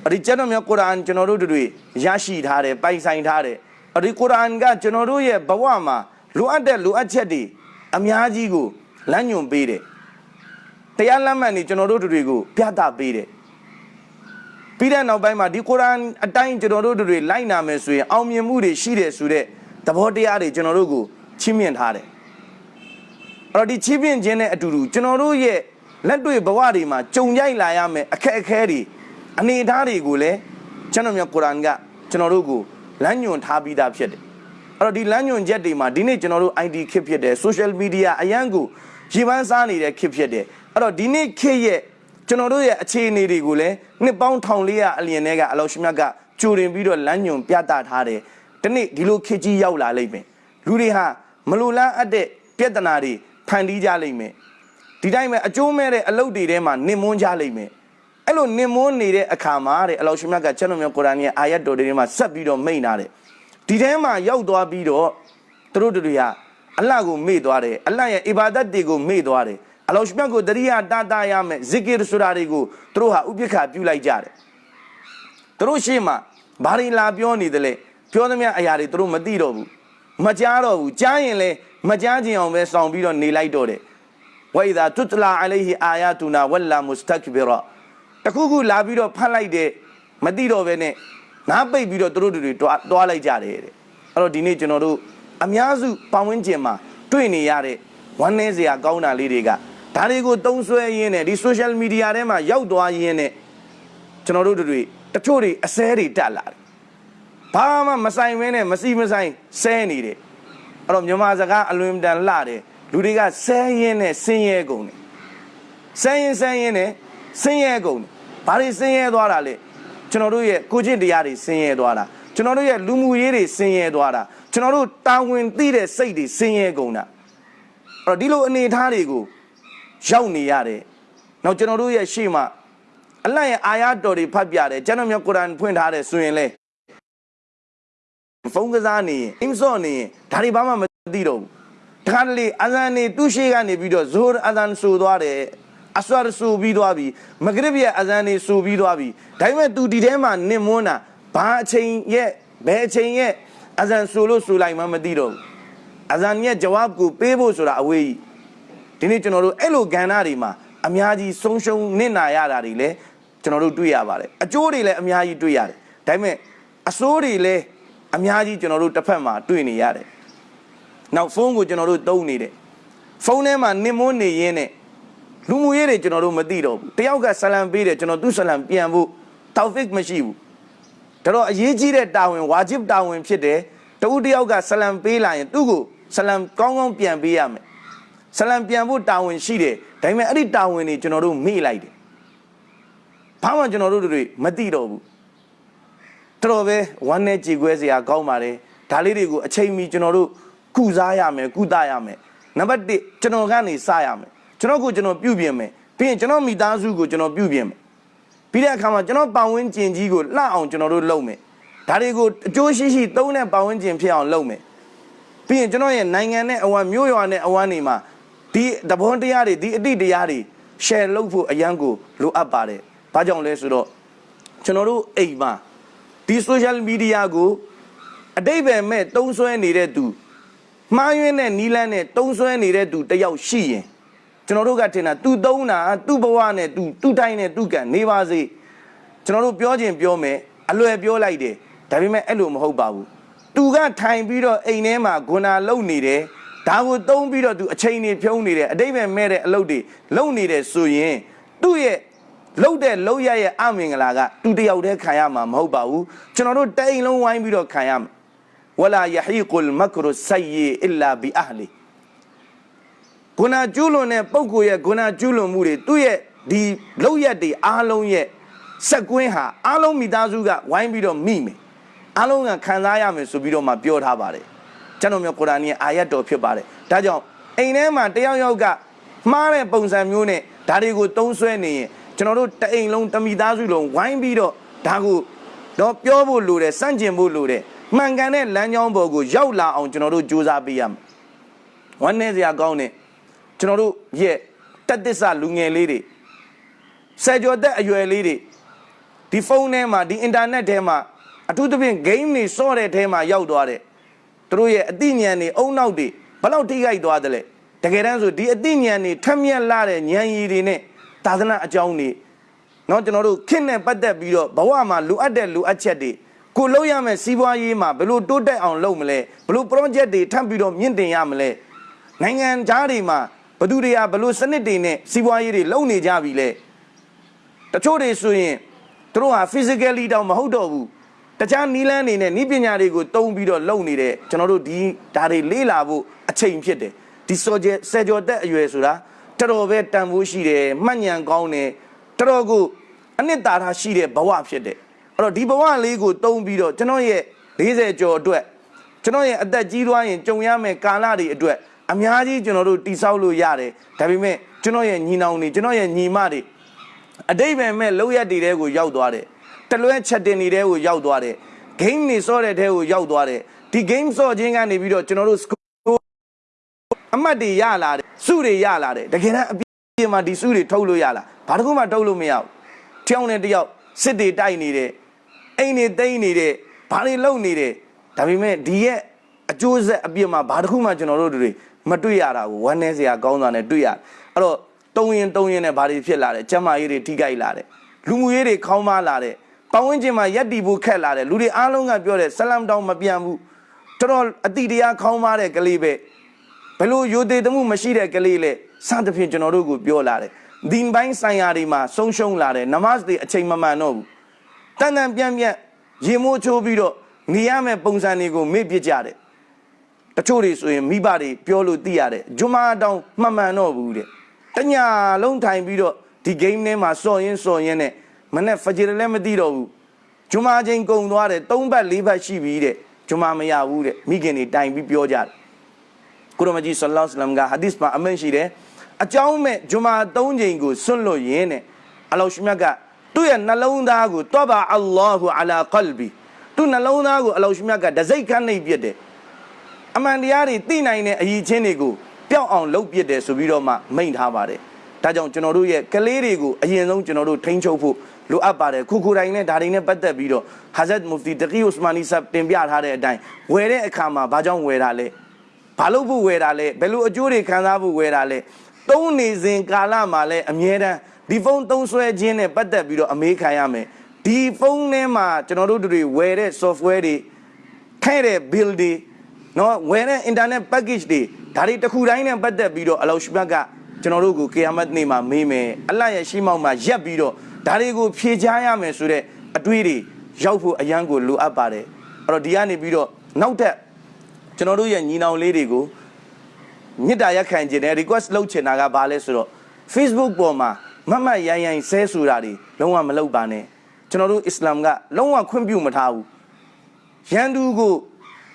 အဲ့ဒီကျွန်တော်မျိုးကုရ်အာန်ကျွန်တော်တို့တွေရရှိထားတယ်ပိုင်ဆိုင်ထားတယ်အဲ့ဒီကုရ်အာန်ကကျွန်တော်တို့ရဲ့ဘဝမှာလိုအပ်တဲ့လိုအပ်ချက်တွေအများကြီးကိုလမ်းညွှန်ပေးတယ် တရားလမ်းမှန်နေကျွန်တော်တို့တွေကိုပြသပေးတယ်ပြီးတဲ့နောက်ပိုင်းမှာဒီကုရ်အာန်အတိုင်းကျွန်တော်တို့တွေလိုက်နာမယ်ဆိုရင်အောင်မြင်မှုတွေရှိတယ်ဆိုတဲ့သဘောတရားတွေကျွန်တော်တို့ကိုချီးမြှင့်ထားတယ်အဲ့တော့ဒီချီးမြှင့်ခြင်းနဲ့အတူတူကျွန်တော်တို့ရဲ့လက်တွေ့ဘဝတွေမှာကြုံကြိုက်လာရမယ်အခက်အခဲတွေအနေအထားတွေကိုလည်းကျွန်တော်မြတ်ကုရ်အာန်ကကျွန်တော်တို့ကိုလမ်းညွှန်ထားပြီးသားဖြစ်တယ်အဲ့တော့ဒီလမ်းညွှန်ချက်တွေမှာဒီနေ့ကျွန်တော်တို့ ID ခစ်ဖြစ်တယ် social media အရန်ကိုရေပန်းစားနေတဲ့ခစ်ဖြစ်တယ် အဲ့တော့ဒီနေ့ခစ်ရဲ့ကျွန်တော်တို့ရဲ့အခြေအနေတွေကိုလည်းနှစ်ပေါင်း1400အလျင်ထဲကအလောရှိမြတ်ကကြိုတင်ပြီးတော့လမ်းညွှန်ပြသထားတယ်ဒီနေ့ဒီလိုခစ်ကြီးရောက်လာလိမ့်မယ်လူတွေဟာမလိုလားအပ်တဲ့ပြဿနာတွေဖန်တီးကြလိမ့်မယ်ဒီတိုင်းပဲအကျိုးမဲ့တဲ့အလုပ်တွေထဲမှာနင်မွန်းကြလိမ့်မယ်အဲ့လိုနင်မွန်းနေတဲ့အခါမှာတဲ့အလောရှိမြတ်ကကျွန်တော်မျိုးကုရ်အာန်ရဲ့အာယတ်တော်တွေထဲမှာဆက်ပြီးတော့မိန့်ထားတယ်ဒီထဲမှာရောက်သွားပြီးတော့သူတို့တွေကအလ္လာဟ်ကိုမေ့သွားတယ်အလ္လာဟ်ရဲ့အီဘာဒတ်တွေကိုမေ့သွားတယ် အလောရှိမြတ်ကိုတရိယာတာတာရမယ်ဇီကီရဆိုတာတွေကိုသူတို့ဟာဥပိ္ပခာပြုလိုက်ကြတယ်သူတို့ရှေ့မှာဘာတွေလာပြောနေတယ်လဲပြောသမျှအရာတွေသူတို့မသိတော့ဘူးမကြားတော့ဘူးကြားရင်လည်းမကြားခြင်းအောင်ပဲစောင့်ပြီးတော့နေလိုက်တော့တယ်ဝိဒါတွတလာအလိုင်ဟီအာယာတူနာဝလာမုစတကဘီရာတခုခုလာပြီးတော့ဖတ်လိုက်တဲ့မသိတော့ပဲနဲ့နားပိတ်ပြီးတော့သူတို့တွေတွားတွားလိုက်ကြတယ်တဲ့အဲ့တော့ဒီနေ့ကျွန်တော်တို့အများစုပတ်ဝန်းကျင်မှာတွေ့နေရတဲ့ဝမ်းနည်းစရာကောင်းတာလေးတွေက ဒါတွေကိုတုံးဆွဲရင်းနဲ့ဒီ social media ထဲမှာရောက်သွားရင်းနဲ့ကျွန်တော်တို့တွေတချို့တွေအစဲတွေတက်လာတယ်ဘာမှမဆိုင်မင်းနဲ့မစီမဆိုင်ဆဲနေတယ်အဲ့တော့မြန်မာစကားအလွန်တန်လှတယ်လူတွေကဆဲရင်းနဲ့ဆင်းရဲကုန်တယ်ဆဲရင်ဆဲရင်နဲ့ဆင်းရဲကုန်တယ်ဘာတွေဆင်းရဲသွားတာလဲကျွန်တော်တို့ရဲ့ကိုကျင့်တရားတွေဆင်းရဲသွားတာကျွန်တော်တို့ရဲ့လူမှုရေးတွေဆင်းရဲသွားတာကျွန်တော်တို့တာဝန်သိတဲ့စိတ်တွေဆင်းရဲကုန်တာအဲ့တော့ဒီလိုအနေအထားတွေကို ရောက်နေရတယ်နောက်ကျွန်တော်တို့ရဲ့ရှေ့မှာအလတ်ရဲ့အာယတ်တော်တွေဖတ်ပြတယ်ကျွန်တော်မျိုးကုရ်အာန်ဖွင့်ထားတယ်ဆိုရင်လေဖုန်းကစားနေရင်အင်းစော့နေရင်ဒါတွေဘာမှမသိတော့ဘူးတခါတလေအဇန်နေသူ့ရှိကနေပြီးတော့ဇိုးအဇန်ဆူသွားတယ်အဆွတ်ဆူပြီးသွားပြီမဂရစ်ရဲ့အဇန်နေဆူပြီးသွားပြီဒါပေမဲ့ तू ဒီထဲမှာနင့်မွန်းတာဘာအချိန်ရဲ့ဘယ်အချိန်ရဲ့အဇန်ဆူလို့ဆူလိုက်မှမသိတော့ဘူးအဇန်ရဲ့ဂျဝပ်ကိုပေးဖို့ဆိုတာအဝေးကြီး ဒီနေ့ကျွန်တော်တို့အဲ့လိုကဏ္ဍတွေမှာအများကြီးဆုံးရှုံးနစ်နာရတာတွေလည်းကျွန်တော်တို့တွေ့ရပါတယ်အကျိုးတွေလည်းအများကြီးတွေ့ရတယ်ဒါပေမဲ့အဆိုးတွေလည်းအများကြီးကျွန်တော်တို့တစ်ဖက်မှာတွေ့နေရတယ်နောက်ဖုန်းကိုကျွန်တော်တို့သုံးနေတယ်ဖုန်းထဲမှာနင်မွန်းနေရင်းနဲ့လူမှုရေးတွေကျွန်တော်တို့မသိတော့ဘူးတယောက်ကဆလံပေးတယ်ကျွန်တော်သူ့ဆလံပြန်ဖို့တောက်ဖစ်မရှိဘူးဒါတော့အရေးကြီးတဲ့တာဝန်ဝါဂျစ်တာဝန်ဖြစ်တယ်တဦးတယောက်ကဆလံပေးလာရင်သူ့ကိုဆလံကောင်းကောင်းပြန်ပေးရမယ် ဆလံပြန်ဖို့တာဝန်ရှိတယ်ဒါပေမဲ့အဲ့ဒီတာဝန်တွေကျွန်တော်တို့မေ့လိုက်တယ်ဘာမှကျွန်တော်တို့တွေမသိတော့ဘူးတော်တော်ပဲဝမ်းနဲ့ကြေခွဲစရာကောင်းပါတယ်ဒါလေးတွေကိုအချိန်မီကျွန်တော်တို့ကုစားရမယ်ကုသရမယ်နံပါတ်1ကျွန်တော်ကနေစရမယ်ကျွန်တော်ကိုကျွန်တော်ပြုပြင်မယ်ပြီးရင်ကျွန်တော်မိသားစုကိုကျွန်တော်ပြုပြင်မယ်ပြီးတဲ့အခါမှာကျွန်တော်ပတ်ဝန်းကျင်ကြီးကိုလှအောင်ကျွန်တော်တို့လုပ်မယ်ဒါတွေကိုအကျိုးရှိရှိသုံးတဲ့ပတ်ဝန်းကျင်ဖြစ်အောင်လုပ်မယ်ပြီးရင်ကျွန်တော်ရဲ့နိုင်ငံနဲ့အဝမ်းမြို့ရွာနဲ့အဝမ်းနေမှာ ဒီတဘောတရားတွေဒီအတိတရားတွေ share လုပ်ဖို့အရန်ကိုလိုအပ်ပါတယ်ဘာကြောင့်လဲဆိုတော့ကျွန်တော်တို့အိမ်မှာဒီ social media ကိုအတိတ်ပဲမဲ့တုံးဆွဲနေတဲ့သူမှားယွင်းတဲ့နီးလန်းနဲ့တုံးဆွဲနေတဲ့သူတယောက်ရှိရင်ကျွန်တော်တို့ကထင်တာသူသုံးတာသူ့ဘဝနဲ့သူသူ့တိုင်းနဲ့သူ့ကံနေပါစေကျွန်တော်တို့ပြောခြင်းပြောမယ်အလွယ်ပြောလိုက်တယ်ဒါပေမဲ့အဲ့လိုမဟုတ်ပါဘူးသူကထိုင်ပြီးတော့အိမ်ထဲမှာဂွနာလုံနေတယ် ဒါကိုသုံးပြီးတော့သူအချိန်နေဖြုံးနေတယ်အတိတ်ပဲမဲ့တဲ့အလုပ်တွေလုံနေတယ်ဆိုရင်သူ့ရဲ့လှုပ်တဲ့လှုပ်ရရဲ့အမင်္ဂလာကသူတယောက်တည်းခံရမှာမဟုတ်ပါဘူးကျွန်တော်တို့တိမ်လုံးဝိုင်းပြီးတော့ခံရမှာဝလာယဟီကုလ်မကရဆယီအီလာဘီအဟလီဂုဏကျူးလွန်တဲ့ပုဂ္ဂိုလ်ရဲ့ဂုဏကျူးလွန်မှုတွေသူ့ရဲ့ဒီလှုပ်ရက်တွေအားလုံးရဲ့စက်ကွင်းဟာအားလုံးမိသားစုကဝိုင်းပြီးတော့မိမယ်အားလုံးကခံစားရမယ်ဆိုပြီးတော့မှပြောထားပါတယ် ကျွန်တော်မျိုးကုရ်အာန်ရဲ့အာယတ်တော်ဖြစ်ပါတယ်ဒါကြောင့်အိမ်ထဲမှာတယောက်ယောက်ကမှားတဲ့ပုံစံမျိုးနဲ့ဒါတွေကိုသုံးဆွဲနေရင်ကျွန်တော်တို့တအိမ်လုံးတမိသားစုလုံးဝိုင်းပြီးတော့ဒါကိုတော့ပြောဖို့လိုတယ်စန့်ကျင်ဖို့လိုတယ်မှန်ကန်တဲ့လမ်းကြောင်းပေါ်ကိုရောက်လာအောင်ကျွန်တော်တို့ကြိုးစားပေးရမယ်ဝမ်းနည်းစရာကောင်းတဲ့ကျွန်တော်တို့ရဲ့တက်သစ္စာလူငယ်လေးတွေဆယ်ကျော်သက်အရွယ်လေးတွေဒီဖုန်းထဲမှာဒီအင်တာနက်ထဲမှာအထူးသဖြင့် game တွေစော့တဲ့ထဲမှာရောက်သွားတဲ့ သူတို့ရဲ့အသိဉာဏ်တွေအုံနောက်တွေဘယ်လောက်ထိခိုက်သွားတယ်လဲတကယ်တမ်းဆိုဒီအသိဉာဏ်တွေထက်မြက်လာတဲ့ဉာဏ်ရည်တွေနဲ့သာသနာအကြောင်းတွေเนาะကျွန်တော်တို့ခင့်နဲ့ပတ်သက်ပြီးတော့ဘဝမှာလိုအပ်တဲ့လိုအပ်ချက်တွေကိုလုပ်ရမယ်စီးပွားရေးမှာဘယ်လိုတိုးတက်အောင်လုပ်မလဲဘယ်လို project တွေထပ်ပြီးတော့မြင့်တင်ရမလဲနိုင်ငံသားတွေမှာဘသူတွေကဘယ်လိုစနစ်တွေနဲ့စီးပွားရေးတွေလုပ်နေကြပြီလဲတချို့တွေဆိုရင်သူတို့ဟာ physically တောင်မဟုတ်တော့ဘူး တခြားနီးလန်းနေနဲ့နီးပညာတွေကိုတုံးပြီးတော့လုပ်နေတဲ့ကျွန်တော်တို့ဒီဒါတွေလေးလာဖို့အချိန်ဖြစ်တယ်ဒီစောကျဆယ်ကျော်သက်အရွယ်ဆိုတာတော်တော်ပဲတန်ဖိုးရှိတယ်မှတ်ဉာဏ်ကောင်းတယ်တော်တော်ကိုအနှစ်သာရရှိတဲ့ဘဝဖြစ်တယ်အဲ့တော့ဒီဘဝလေးကိုတုံးပြီးတော့ကျွန်တော်ရဲ့40ကျော်အတွက်ကျွန်တော်ရဲ့အသက်ကြီးသွားရင်ကြုံရမယ့်ကာလတွေအတွက်အများကြီးကျွန်တော်တို့တိဆောက်လို့ရတယ်ဒါပေမဲ့ကျွန်တော်ရဲ့ညီနောင်တွေကျွန်တော်ရဲ့ညီမတွေအတိတ်ပဲမဲ့လောက်ရက်တွေတဲကိုရောက်သွားတယ် တလွဲချက်တင်နေတဲ့ကိုရောက်သွားတယ် game နေစောတဲ့တဲကိုရောက်သွားတယ်ဒီ game စောခြင်းကနေပြီးတော့ကျွန်တော်တို့ school အမှတ်တွေရလာတယ်စုတွေရလာတယ်တကယ်တမ်းအပြင်မှာဒီစုတွေထုတ်လို့ရလားဘာတစ်ခုမှထုတ်လို့မရဘူးတယောက်နဲ့တယောက်စစ်တွေတိုက်နေတယ်အိမ်တွေတိမ့်နေတယ်ဘာတွေလုပ်နေတယ်ဒါပေမဲ့ဒီရဲ့အကျိုးဆက်အပြစ်မှာဘာတစ်ခုမှကျွန်တော်တို့တွေမတွေ့ရတာကိုဝမ်းနည်းစရာကောင်းတာနဲ့တွေ့ရတယ်အဲ့တော့တုံရင်တုံရင်နဲ့ဘာတွေဖြစ်လာတယ်ကျမကြီးတွေထိကြိုက်လာတယ်လူမှုရေးတွေခေါင်းမလာတယ် ပတ်ဝန်းကျင်မှာရက်တီဖို့ခက်လာတယ်လူတွေအားလုံးကပြောတယ်ဆလမ်တောင်မပြန်ဘူးတော်တော်အတိတရားခေါင်းမတဲ့ကလေးပဲဘယ်လိုယိုသေးတမှုမရှိတဲ့ကလေးလေစသဖြင့်ကျွန်တော်တို့ကိုပြောလာတယ်ဒီန်ပိုင်းဆိုင်ရာတွေမှာဆုံးရှုံးလာတယ်နမတ်တွေအချိန်မမှန်တော့ဘူးတန်တန်ပြန်ပြန်ရေမိုးချိုးပြီးတော့နေရမယ့်ပုံစံတွေကိုမေ့ပြစ်ကြတယ်တချို့တွေဆိုရင်မိဘတွေပြောလို့သိရတယ်ဂျွမာတောင်မှန်မှန်တော့ဘူးတဲ့တညာလုံးထိုင်ပြီးတော့ဒီ game ထဲမှာစော်ရင်းစော်ရင်းနဲ့ မနဲ့ဖဂျီရလည်းမသိတော့ဘူးဂျွမာချင်းကုံသွားတယ်၃ဘတ်၄ဘတ်ရှိပြီတဲ့ဂျွမာမရဘူးတဲ့မိခင်တွေတိုင်ပြီးပြောကြတယ်ကုရမကြီးဆလ္လာလဟ်အလัยဟ်ကဟာဒီစ်မှာအမန်ရှိတယ်အကြောင်းမဲ့ဂျွမာ၃ချိန်ကိုစွန့်လို့ရင်းနဲ့အလောရှမြတ်ကသူ့ရဲ့နှလုံးသားကိုတောဘာအလ္လာဟူအလာကလ်ဘီသူ့နှလုံးသားကိုအလောရှိမြတ်ကဒစိတ်ခန့်နှိပ်ပြစ်တယ်အမှန်တရားတွေသိနိုင်တဲ့အရေးချင်းတွေကိုပျောက်အောင်လုပ်ပြစ်တယ်ဆိုပြီးတော့မှမိန့်ထားပါတယ်ဒါကြောင့်ကျွန်တော်တို့ရဲ့ကလေးတွေကိုအရင်ဆုံးကျွန်တော်တို့ထိန်းချုပ်ဖို့ လိုအပ်ပါတယ်ခုခုတိုင်းနဲ့ဒါတွေနဲ့ပတ်သက်ပြီးတော့ဟာဇတ်မူဖတီတကီဥစမာနီဆပ်တင်ပြထားတဲ့အတိုင်းဝယ်တဲ့အခါမှာဘာကြောင့်ဝယ်တာလဲဘာလို့ဖို့ဝယ်တာလဲဘယ်လိုအကျိုးတွေခံစားဖို့ဝယ်တာလဲသုံးနေစဉ်ကာလမှာလဲအမြဲတမ်းဒီဖုန်းသုံးဆွဲခြင်းနဲ့ပတ်သက်ပြီးတော့အမေးခံရမယ်ဒီဖုန်းထဲမှာကျွန်တော်တို့တွေဝယ်တဲ့ software တွေထဲတဲ့ bill တွေနော်ဝယ်တဲ့ internet package တွေဒါတွေတစ်ခုတိုင်းနဲ့ပတ်သက်ပြီးတော့အလောရှိဘတ်ကကျွန်တော်တို့ကိုကီယာမတ်နေ့မှာမေးမယ်အလတ်ရဲ့ရှိမောက်မှာရက်ပြီးတော့ ဒါတွေကိုဖြေချရမယ်ဆိုတဲ့အတွေးတွေရောက်ဖို့အရန်ကိုလိုအပ်ပါတယ်အဲ့တော့ဒီကနေပြီးတော့နောက်ထပ်ကျွန်တော်တို့ရဲ့ညီနောင်လေးတွေကိုမြစ်တာရက်ခံခြင်းနဲ့ request လုပ်ချင်တာကဘာလဲဆိုတော့ Facebook ပေါ်မှာမတ်မတ်ရိုင်းရိုင်းဆဲဆိုတာတွေလုံးဝမလုပ်ပါနဲ့ကျွန်တော်တို့အစ္စလာမ်ကလုံးဝခွင့်ပြုမထားဘူးရန်သူကို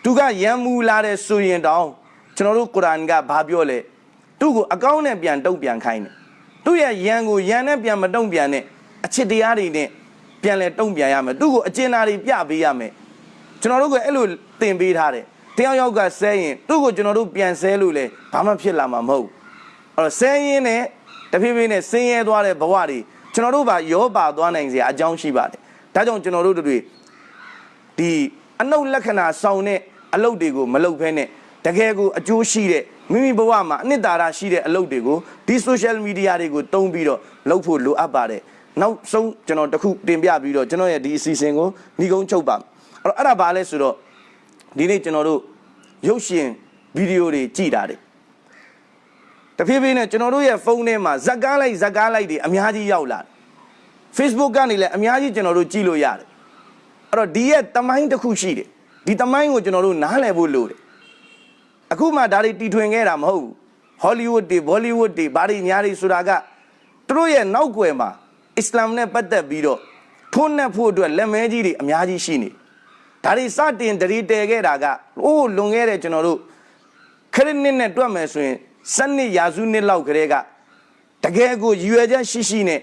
သူကရန်မူလာတဲ့ဆိုရင်တောင်ကျွန်တော်တို့ကုရ်အာန်ကဘာပြောလဲသူ့ကိုအကောင်းနဲ့ပြန်တုံ့ပြန်ခိုင်းတယ်သူ့ရဲ့ရန်ကိုရန်နဲ့ပြန်မတုံ့ပြန်နဲ့ အချစ်တရားတွေနဲ့ပြန်လဲတုံ့ပြန်ရမယ်သူ့ကိုအကျဉ်းသားတွေပြပေးရမယ်ကျွန်တော်တို့ကအဲ့လိုသင်ပေးထားတယ်တယောက်ယောက်ကဆဲရင်သူ့ကိုကျွန်တော်တို့ပြန်ဆဲလို့လဲဘာမှဖြစ်လာမှာမဟုတ်ဘူးအဲ့တော့ဆဲရင်နဲ့တဖြည်းဖြည်းနဲ့ဆင်းရဲသွားတဲ့ဘဝတွေကျွန်တော်တို့ပါရောပါသွားနိုင်စရာအကြောင်းရှိပါတယ်ဒါကြောင့်ကျွန်တော်တို့တွေဒီအနုလက္ခဏာဆောင်တဲ့အလုပ်တွေကိုမလုပ်ဘဲနဲ့တကယ်ကိုအကျိုးရှိတဲ့မိမိဘဝမှာအနှစ်သာရရှိတဲ့အလုပ်တွေကိုဒီ social media တွေကိုတုံးပြီးတော့လုပ်ဖို့လိုအပ်ပါတယ် နောက်ဆုံးကျွန်တော်တခုတင်ပြပြီးတော့ကျွန်တော်ရဲ့ဒီအစီအစဉ်ကိုညီကုန်းချုပ်ပါအဲ့တော့အဲ့ဒါဘာလဲဆိုတော့ဒီနေ့ကျွန်တော်တို့ရုပ်ရှင်ဗီဒီယိုတွေကြည်တာတယ်တဖြည်းဖြည်းနဲ့ကျွန်တော်တို့ရဲ့ဖုန်းထဲမှာဇက်ကားလိုက်ဇက်ကားလိုက်တွေအများကြီးရောက်လာတယ် Facebook ကနေလည်းအများကြီးကျွန်တော်တို့ကြည့်လို့ရတယ်အဲ့တော့ဒီရဲ့တမိုင်းတစ်ခုရှိတယ်ဒီတမိုင်းကိုကျွန်တော်တို့နားလည်ဖို့လိုတယ်အခုမှဒါတွေတီထွင်ခဲ့တာမဟုတ်ဘူးဟောလိဝုဒ်တွေဘောလိဝုဒ်တွေဘာတွေညာတွေဆိုတာကသူတို့ရဲ့နောက်ွယ်မှာ အစ္စလာမ်နဲ့ပတ်သက်ပြီးတော့ထွန်းနှက်ဖို့အတွက်လက်မဲကြီးတွေအများကြီးရှိနေဒါတွေစတင်တရီတည်ခဲ့တာကအိုးလွန်ခဲ့တဲ့ကျွန်တော်တို့ခရစ်နှစ်နဲ့တွက်မယ်ဆိုရင်စနစ်ရာစုနှစ်လောက်ကလေးကတကယ်ကိုရည်ရွယ်ချက်ရှိရှိနဲ့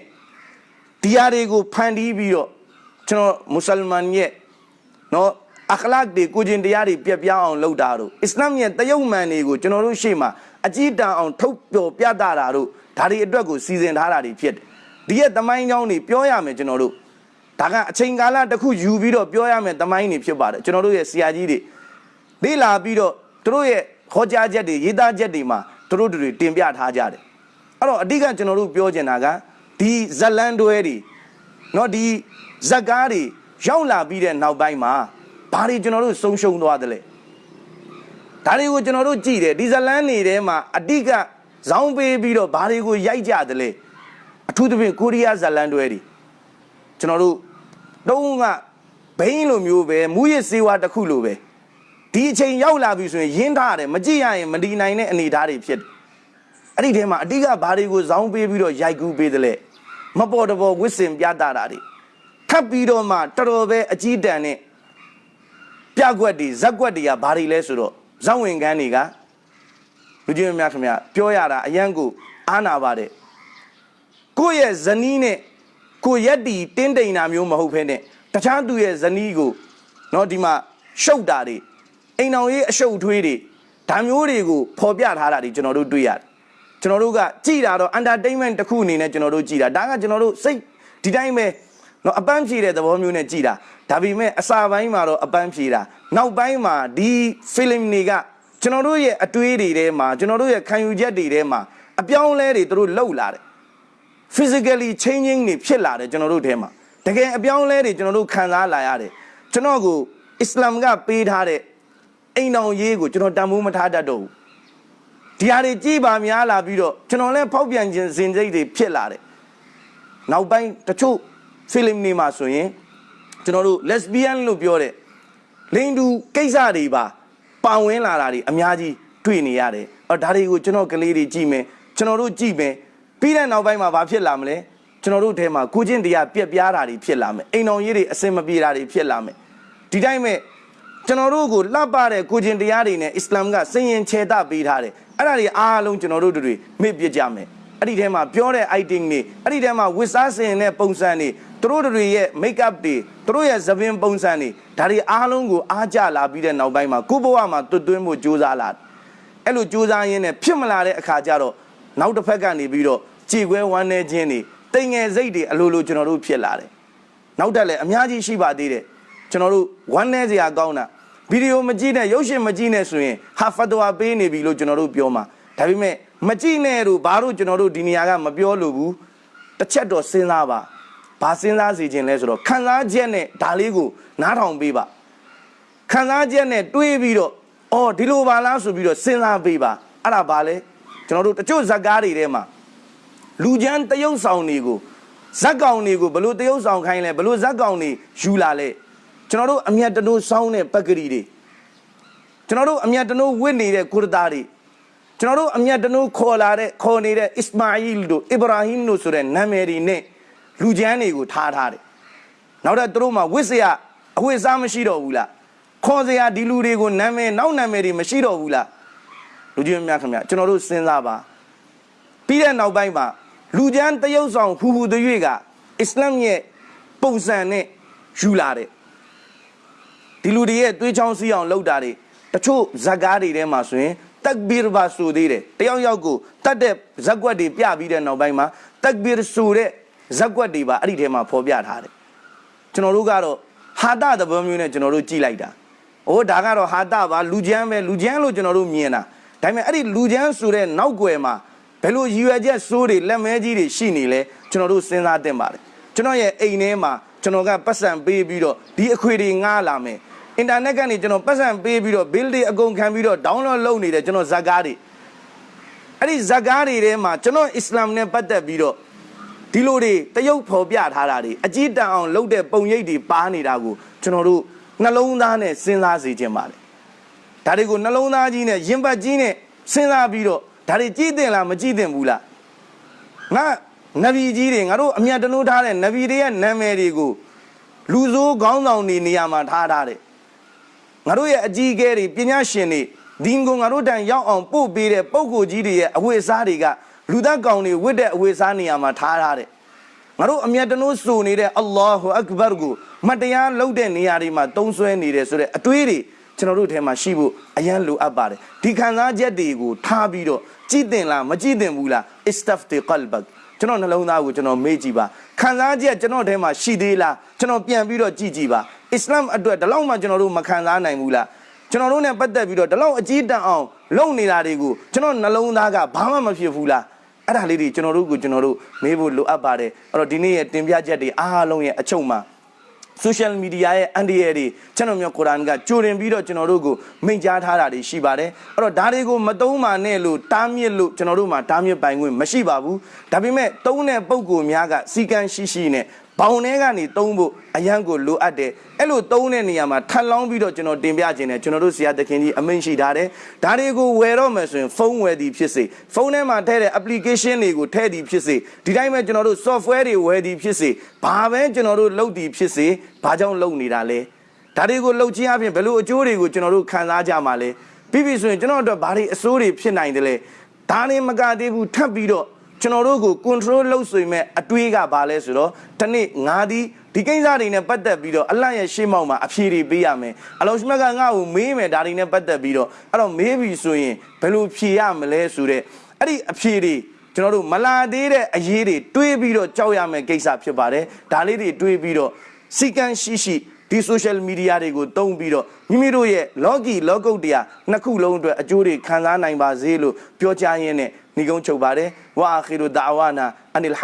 ဒီဟာတွေကိုဖန်တီးပြီးတော့ကျွန်တော်မွတ်စလမန်ရဲ့နော်အခလာတ်တွေကိုကျင်တရားတွေပြက်ပြားအောင်လုပ်တာတို့အစ္စလာမ်ရဲ့တယုံမှန်တွေကိုကျွန်တော်တို့ရှေ့မှာအကြည့်တန်အောင်ထုတ်ပြောပြတာတာတို့ဒါတွေအတွက်ကိုစီစဉ်ထားတာတွေဖြစ်တယ် ဒီရဲ့တမိုင်းကြောင်းတွေပြောရမယ်ကျွန်တော်တို့ဒါကအချိန်ကာလတစ်ခုယူပြီးတော့ပြောရမယ်တမိုင်းတွေဖြစ်ပါတယ်ကျွန်တော်တို့ရဲ့ဆရာကြီးတွေလေ့လာပြီးတော့သူတို့ရဲ့ဟောကြားချက်တွေရေးသားချက်တွေမှာသူတို့တွေတင်ပြထားကြတယ်အဲ့တော့အဓိကကျွန်တော်တို့ပြောချင်တာကဒီဇလန်တွဲတွေเนาะဒီဇက်ကားတွေရောက်လာပြီးတဲ့နောက်ပိုင်းမှာဘာတွေကျွန်တော်တို့ဆုံးရှုံးသွားတယ်လဲဒါတွေကိုကျွန်တော်တို့ကြည့်တယ်ဒီဇလန်တွေထဲမှာအဓိကဇောင်းပေးပြီးတော့ဘာတွေကိုရိုက်ကြတယ်လဲ အထူးသဖြင့်ကိုရီးယားဇလန်တွဲတွေကျွန်တော်တို့တုံးကဘိန်းလိုမျိုးပဲမူရစ်စေဝါတစ်ခုလိုပဲဒီအချိန်ရောက်လာပြီဆိုရင်ရင်းထားတယ်မကြည့်ရရင်မဒီနိုင်တဲ့အနေအထားတွေဖြစ်တယ်အဲ့ဒီထဲမှာအဓိကဘာတွေကိုဇောင်းပေးပြီးတော့ရိုက်ကူးပေးတယ်လဲမပေါ်တပေါ်ဝစ်စင်ပြတာတာတွေထပ်ပြီးတော့မှတော်တော်ပဲအကြီးတန်းနဲ့ပြကွက်တွေဇက်ကွက်တွေကဘာတွေလဲဆိုတော့ဇောင်းဝင်ကန်းတွေကလူကြီးများခင်ဗျပြောရတာအရန်ကိုအားနာပါတယ် ကိုယ့်ရဲ့ဇနီးနဲ့ကိုရက်တီတင်းတိန်တာမျိုးမဟုတ်ဖ ೇನೆ တခြားသူရဲ့ဇနီးကိုเนาะဒီမှာရှုပ်တာတွေအိမ်အောင်ရေးအရှုပ်ထွေးတွေဒါမျိုးတွေကိုဖော်ပြထားတာတွေကျွန်တော်တို့တွေ့ရတယ်ကျွန်တော်တို့ကကြည်တာတော့ entertainment တစ်ခုအနေနဲ့ကျွန်တော်တို့ကြည်တာဒါကကျွန်တော်တို့စိတ်ဒီတိုင်းပဲเนาะအပန်းဖြေတဲ့သဘောမျိုးနဲ့ကြည်တာဒါပေမဲ့အစာပိုင်းမှာတော့အပန်းဖြေတာနောက်ပိုင်းမှာဒီ film တွေကကျွန်တော်တို့ရဲ့အတွေးတွေထဲမှာကျွန်တော်တို့ရဲ့ခံယူချက်တွေထဲမှာအပြောင်းအလဲတွေသူတို့လှုပ်လာတယ် physically changing တွေဖြစ်လာတယ်ကျွန်တော်တို့ထဲမှာတကယ်အပြောင်းအလဲတွေကျွန်တော်တို့ခံစားလာရတယ်ကျွန်တော်ကိုအစ္စလာမ်ကပေးထားတဲ့အိမ်တော်ရေးကိုကျွန်တော်တန်ဖိုးမထားတတ်တော့ဘူးဒီဟာတွေကြည်ပါများလာပြီးတော့ကျွန်တော်လည်းဖောက်ပြန်ခြင်းစင်စိတ်တွေဖြစ်လာတယ်နောက်ပိုင်းတချို့ film တွေမှာဆိုရင်ကျွန်တော်တို့ lesbian လို့ပြောတဲ့လိင်တူကိစ္စတွေပါပါဝင်လာတာတွေအများကြီးတွေ့နေရတယ်အော်ဒါတွေကိုကျွန်တော်ကလေးတွေကြည့်မယ်ကျွန်တော်တို့ကြည့်မယ် ပြီးတဲ့နောက်ပိုင်းမှာဘာဖြစ်လာမလဲကျွန်တော်တို့ထဲမှာကိုချင်းတရားပြက်ပြားတာတွေဖြစ်လာမယ်အိမ်တော်ရေးတွေအစင်မပြေတာတွေဖြစ်လာမယ်ဒီတိုင်းမဲ့ကျွန်တော်တို့ကိုလှပတဲ့ကိုချင်းတရားတွေနဲ့အစ္စလာမ်ကစင်ရင်ခြေတပေးထားတယ်အဲ့ဒါတွေအားလုံးကျွန်တော်တို့တွေမေ့ပြစ်ကြမယ်အဲ့ဒီထဲမှာပြောတဲ့ item တွေအဲ့ဒီထဲမှာဝစ်စားစင်တဲ့ပုံစံတွေသူတို့တွေရဲ့ make up တွေသူတို့ရဲ့သပင်ပုံစံတွေဒါတွေအားလုံးကိုအားကြလာပြီးတဲ့နောက်ပိုင်းမှာကိုယ့်ဘဝမှာတွတ်သွင်းဖို့ကြိုးစားလာအဲ့လိုကြိုးစားရင်းနဲ့ဖြစ်မလာတဲ့အခါကျတော့ နောက်တစ်ဖက်ကနေပြီးတော့ကြည်ခွဲဝမ်းနေခြင်းတွေတိမ်ငယ်စိတ်တွေအလိုလိုကျွန်တော်တို့ဖြစ်လာတယ်နောက်တက်လည်းအများကြီးရှိပါသေးတယ်ကျွန်တော်တို့ဝမ်းနေစရာကောင်းတာဗီဒီယိုမကြည့်နဲ့ရုပ်ရှင်မကြည့်နဲ့ဆိုရင်ဟာဖတ်တော်ပေးနေပြီလို့ကျွန်တော်တို့ပြောမှာဒါပေမဲ့မကြည့်နဲ့တို့ဘာလို့ကျွန်တော်တို့ဒီနေရာကမပြောလို့ဘူးတစ်ချက်တော့စဉ်းစားပါဘာစဉ်းစားစီခြင်းလဲဆိုတော့ခံစားချက်နဲ့ဒါလေးကိုနားထောင်ပေးပါခံစားချက်နဲ့တွေးပြီးတော့အော်ဒီလိုပါလားဆိုပြီးတော့စဉ်းစားပေးပါအဲ့ဒါဘာလဲ ကျွန်တော်တို့တချို့ဇက်ကားတွေထဲမှာလူချမ်းတယုံဆောင်တွေကိုဇက်ကောင်တွေကိုဘလို့တယုံဆောင်ခိုင်းလဲဘလို့ဇက်ကောင်တွေယူလာလဲကျွန်တော်တို့အမျက်တနိုးစောင်းတဲ့ပက်ကလေးတွေကျွန်တော်တို့အမျက်တနိုးဝစ်နေတဲ့ကုရတာတွေကျွန်တော်တို့အမျက်တနိုးခေါ်လာတဲ့ခေါ်နေတဲ့အစ္စမာအီလ်တို့အစ္စရာဟင်တို့ဆိုတဲ့နာမည်တွေနဲ့လူချမ်းတွေကိုထားထားတယ်နောက်တော့သူတို့မှာဝစ်စရာအဝိစားမရှိတော့ဘူးလားခေါ်စရာဒီလူတွေကိုနာမည်နောက်နာမည်တွေမရှိတော့ဘူးလား လူကြီးများခင်ဗျကျွန်တော်တို့စဉ်းစားပါပြီးတဲ့နောက်ပိုင်းမှာလူချမ်းတယုတ်ဆောင်ဟူဟူတရွေ့ကအစ္စလာမ်ရဲ့ပုံစံနဲ့ယူလာတယ်ဒီလူတွေရဲ့သွေးချောင်းစီးအောင်လုပ်တာတွေတချို့ဇက်ကားတွေထဲမှာဆိုရင်တက်ဘီရဘာဆိုသေးတယ်တယောက်ယောက်ကိုတတ်တဲ့ဇက်ကွက်တွေပြပြီးတဲ့နောက်ပိုင်းမှာတက်ဘီရဆိုတဲ့ဇက်ကွက်တွေပါအဲ့ဒီထဲမှာဖော်ပြထားတယ်ကျွန်တော်တို့ကတော့ဟာတသဘောမျိုးနဲ့ကျွန်တော်တို့ကြည်လိုက်တာ။အိုးဒါကတော့ဟာတပါလူချမ်းပဲလူချမ်းလို့ကျွန်တော်တို့မြင်တာ။ ဒါပေမဲ့အဲ့ဒီလူချမ်းဆိုတဲ့နောက်ွယ်မှာဘယ်လိုရည်ရွယ်ချက်စိုးတွေလက်မဲကြီးတွေရှိနေလဲကျွန်တော်တို့စဉ်းစားတင်ပါတယ်။ကျွန်တော်ရဲ့အိမ်ထဲမှာကျွန်တော်ကပတ်စံပေးပြီးတော့ဒီအခွေတွေငှားလာမယ်။အင်တာနက်ကနေကျွန်တော်ပတ်စံပေးပြီးတော့ bill တွေအကုန်ခံပြီးတော့ download လုပ်နေတယ်ကျွန်တော်ဇက်ကားတွေအဲ့ဒီဇက်ကားတွေထဲမှာကျွန်တော်အစ္စလာမ်နဲ့ပတ်သက်ပြီးတော့ဒီလိုတွေတရုပ်ဖော်ပြထားတာတွေအကြည့်တန်အောင်လုပ်တဲ့ပုံရိပ်တွေပါနေတာကိုကျွန်တော်တို့နှလုံးသားနဲ့စဉ်းစားစေခြင်းပါတယ် ဒါတွေကိုနှလုံးသားကြီးနဲ့ရင်ပတ်ကြီးနဲ့စဉ်းစားပြီးတော့ဒါတွေကြည့်တင်လားမကြည့်တင်ဘူးလားငါနဗီကြီးတွေငါတို့အမြတ်တနိုးထားတဲ့နဗီတွေရဲ့နာမည်တွေကိုလူဆိုးခေါင်းဆောင်တွေနေရာမှာထားထားတယ်ငါတို့ရဲ့အကြီးအကဲတွေပညာရှင်တွေဒီငုံငါတို့တန်ရောက်အောင်ပို့ပေးတဲ့ပုံကိုကြီးတွေရဲ့အဝိစားတွေကလူသားကောင်တွေဝတ်တဲ့အဝိစားနေရာမှာထားထားတယ်ငါတို့အမျက်တနိုးစိုးနေတဲ့အလ္လာဟူအက်ဘာကိုမတရားလုပ်တဲ့နေရာတွေမှာတုံးဆွဲနေတယ်ဆိုတဲ့အတွေးတွေ ကျွန်တော်တို့ထဲမှာရှိဖို့အရန်လိုအပ်ပါတယ်ဒီခံစားချက်တွေကိုထားပြီးတော့ကြည်တင်လားမကြည်တင်ဘူးလား istafti qalbak ကျွန်တော်နှလုံးသားကိုကျွန်တော်မေ့ကြည့်ပါခံစားချက်ကျွန်တော်ထဲမှာရှိသေးလားကျွန်တော်ပြန်ပြီးတော့ကြည့်ကြည့်ပါအစ္စလာမ်အတွက်ဒီလောက်မှကျွန်တော်တို့မခံစားနိုင်ဘူးလားကျွန်တော်တို့ ਨੇ ပတ်သက်ပြီးတော့ဒီလောက်အကြီးတန်းအောင်လုပ်နေတာတွေကိုကျွန်တော်နှလုံးသားကဘာမှမဖြစ်ဘူးလားအဲ့ဒါလေးတွေကျွန်တော်တို့ကိုကျွန်တော်တို့မေးဖို့လိုအပ်ပါတယ်အဲ့တော့ဒီနေ့ရဲ့တင်ပြချက်တွေအားလုံးရဲ့အချုပ်မှာ social media ရဲ့အန်ဒီရတွေကျွန်တော်မျိုးကုရ်အာန်ကကြိုတင်ပြီးတော့ကျွန်တော်တို့ကိုမိန့်ကြားထားတာတွေရှိပါတယ်အဲ့တော့ဒါတွေကိုမသုံးပါနဲ့လို့တားမြစ်လို့ကျွန်တော်တို့မှာတားမြစ်ပိုင်ခွင့်မရှိပါဘူးဒါပေမဲ့သုံးတဲ့ပုံကိုများကစီကံရှိရှိနဲ့ ဘောင်ထဲကနေသုံးဖို့အရန်ကိုလိုအပ်တယ်အဲ့လိုသုံးတဲ့နေရာမှာထပ်လောင်းပြီးတော့ကျွန်တော်တင်ပြခြင်းနဲ့ကျွန်တော်တို့ဆရာသခင်ကြီးအမိန့်ရှိထားတယ်ဒါတွေကိုဝယ်တော့မယ်ဆိုရင်ဖုန်းဝယ်သည်ဖြစ်စေဖုန်းထဲမှာထည့်တဲ့ application တွေကိုထည့်သည်ဖြစ်စေဒီတိုင်းပဲကျွန်တော်တို့ software တွေဝယ်သည်ဖြစ်စေဘာပဲကျွန်တော်တို့လုပ်သည်ဖြစ်စေဘာကြောင့်လုပ်နေတာလဲဒါတွေကိုလုပ်ခြင်းအပြင်ဘယ်လိုအကျိုးတွေကိုကျွန်တော်တို့ခံစားကြမှာလဲပြီးပြီဆိုရင်ကျွန်တော်တို့ဘာတွေအစိုးတွေဖြစ်နိုင်တယ်လဲဒါနဲ့မကသေးဘူးထပ်ပြီးတော့ ကျွန်တော်တို့ကို control လုပ်ဆိုရင်အတွေးကဘာလဲဆိုတော့ဒီနေ့ငါဒီဒီကိစ္စတွေနဲ့ပတ်သက်ပြီးတော့အလန့်ရဲ့ရှေ့မောက်မှာအဖြေတွေပေးရမယ်အလောရှိမတ်ကငါ့ကိုမေးမယ်ဒါတွေနဲ့ပတ်သက်ပြီးတော့အဲ့တော့မေးပြီဆိုရင်ဘယ်လိုဖြေရမလဲဆိုတဲ့အဲ့ဒီအဖြေတွေကျွန်တော်တို့မလာသေးတဲ့အရေးတွေတွေးပြီးတော့ကြောက်ရမယ်ကိစ္စဖြစ်ပါတယ်ဒါလေးတွေတွေးပြီးတော့စီကံရှိရှိဒီ social media တွေကိုတုံးပြီးတော့မိမိတို့ရဲ့ logi logout တရားနှစ်ခုလုံးအတွက်အကျိုးတွေခံစားနိုင်ပါစေလို့ပြောကြားရင်းနဲ့ညီကုန်းချုပ်ပါတယ် ဝါအခီရူဒါဝါနာအန်အလ်ဟ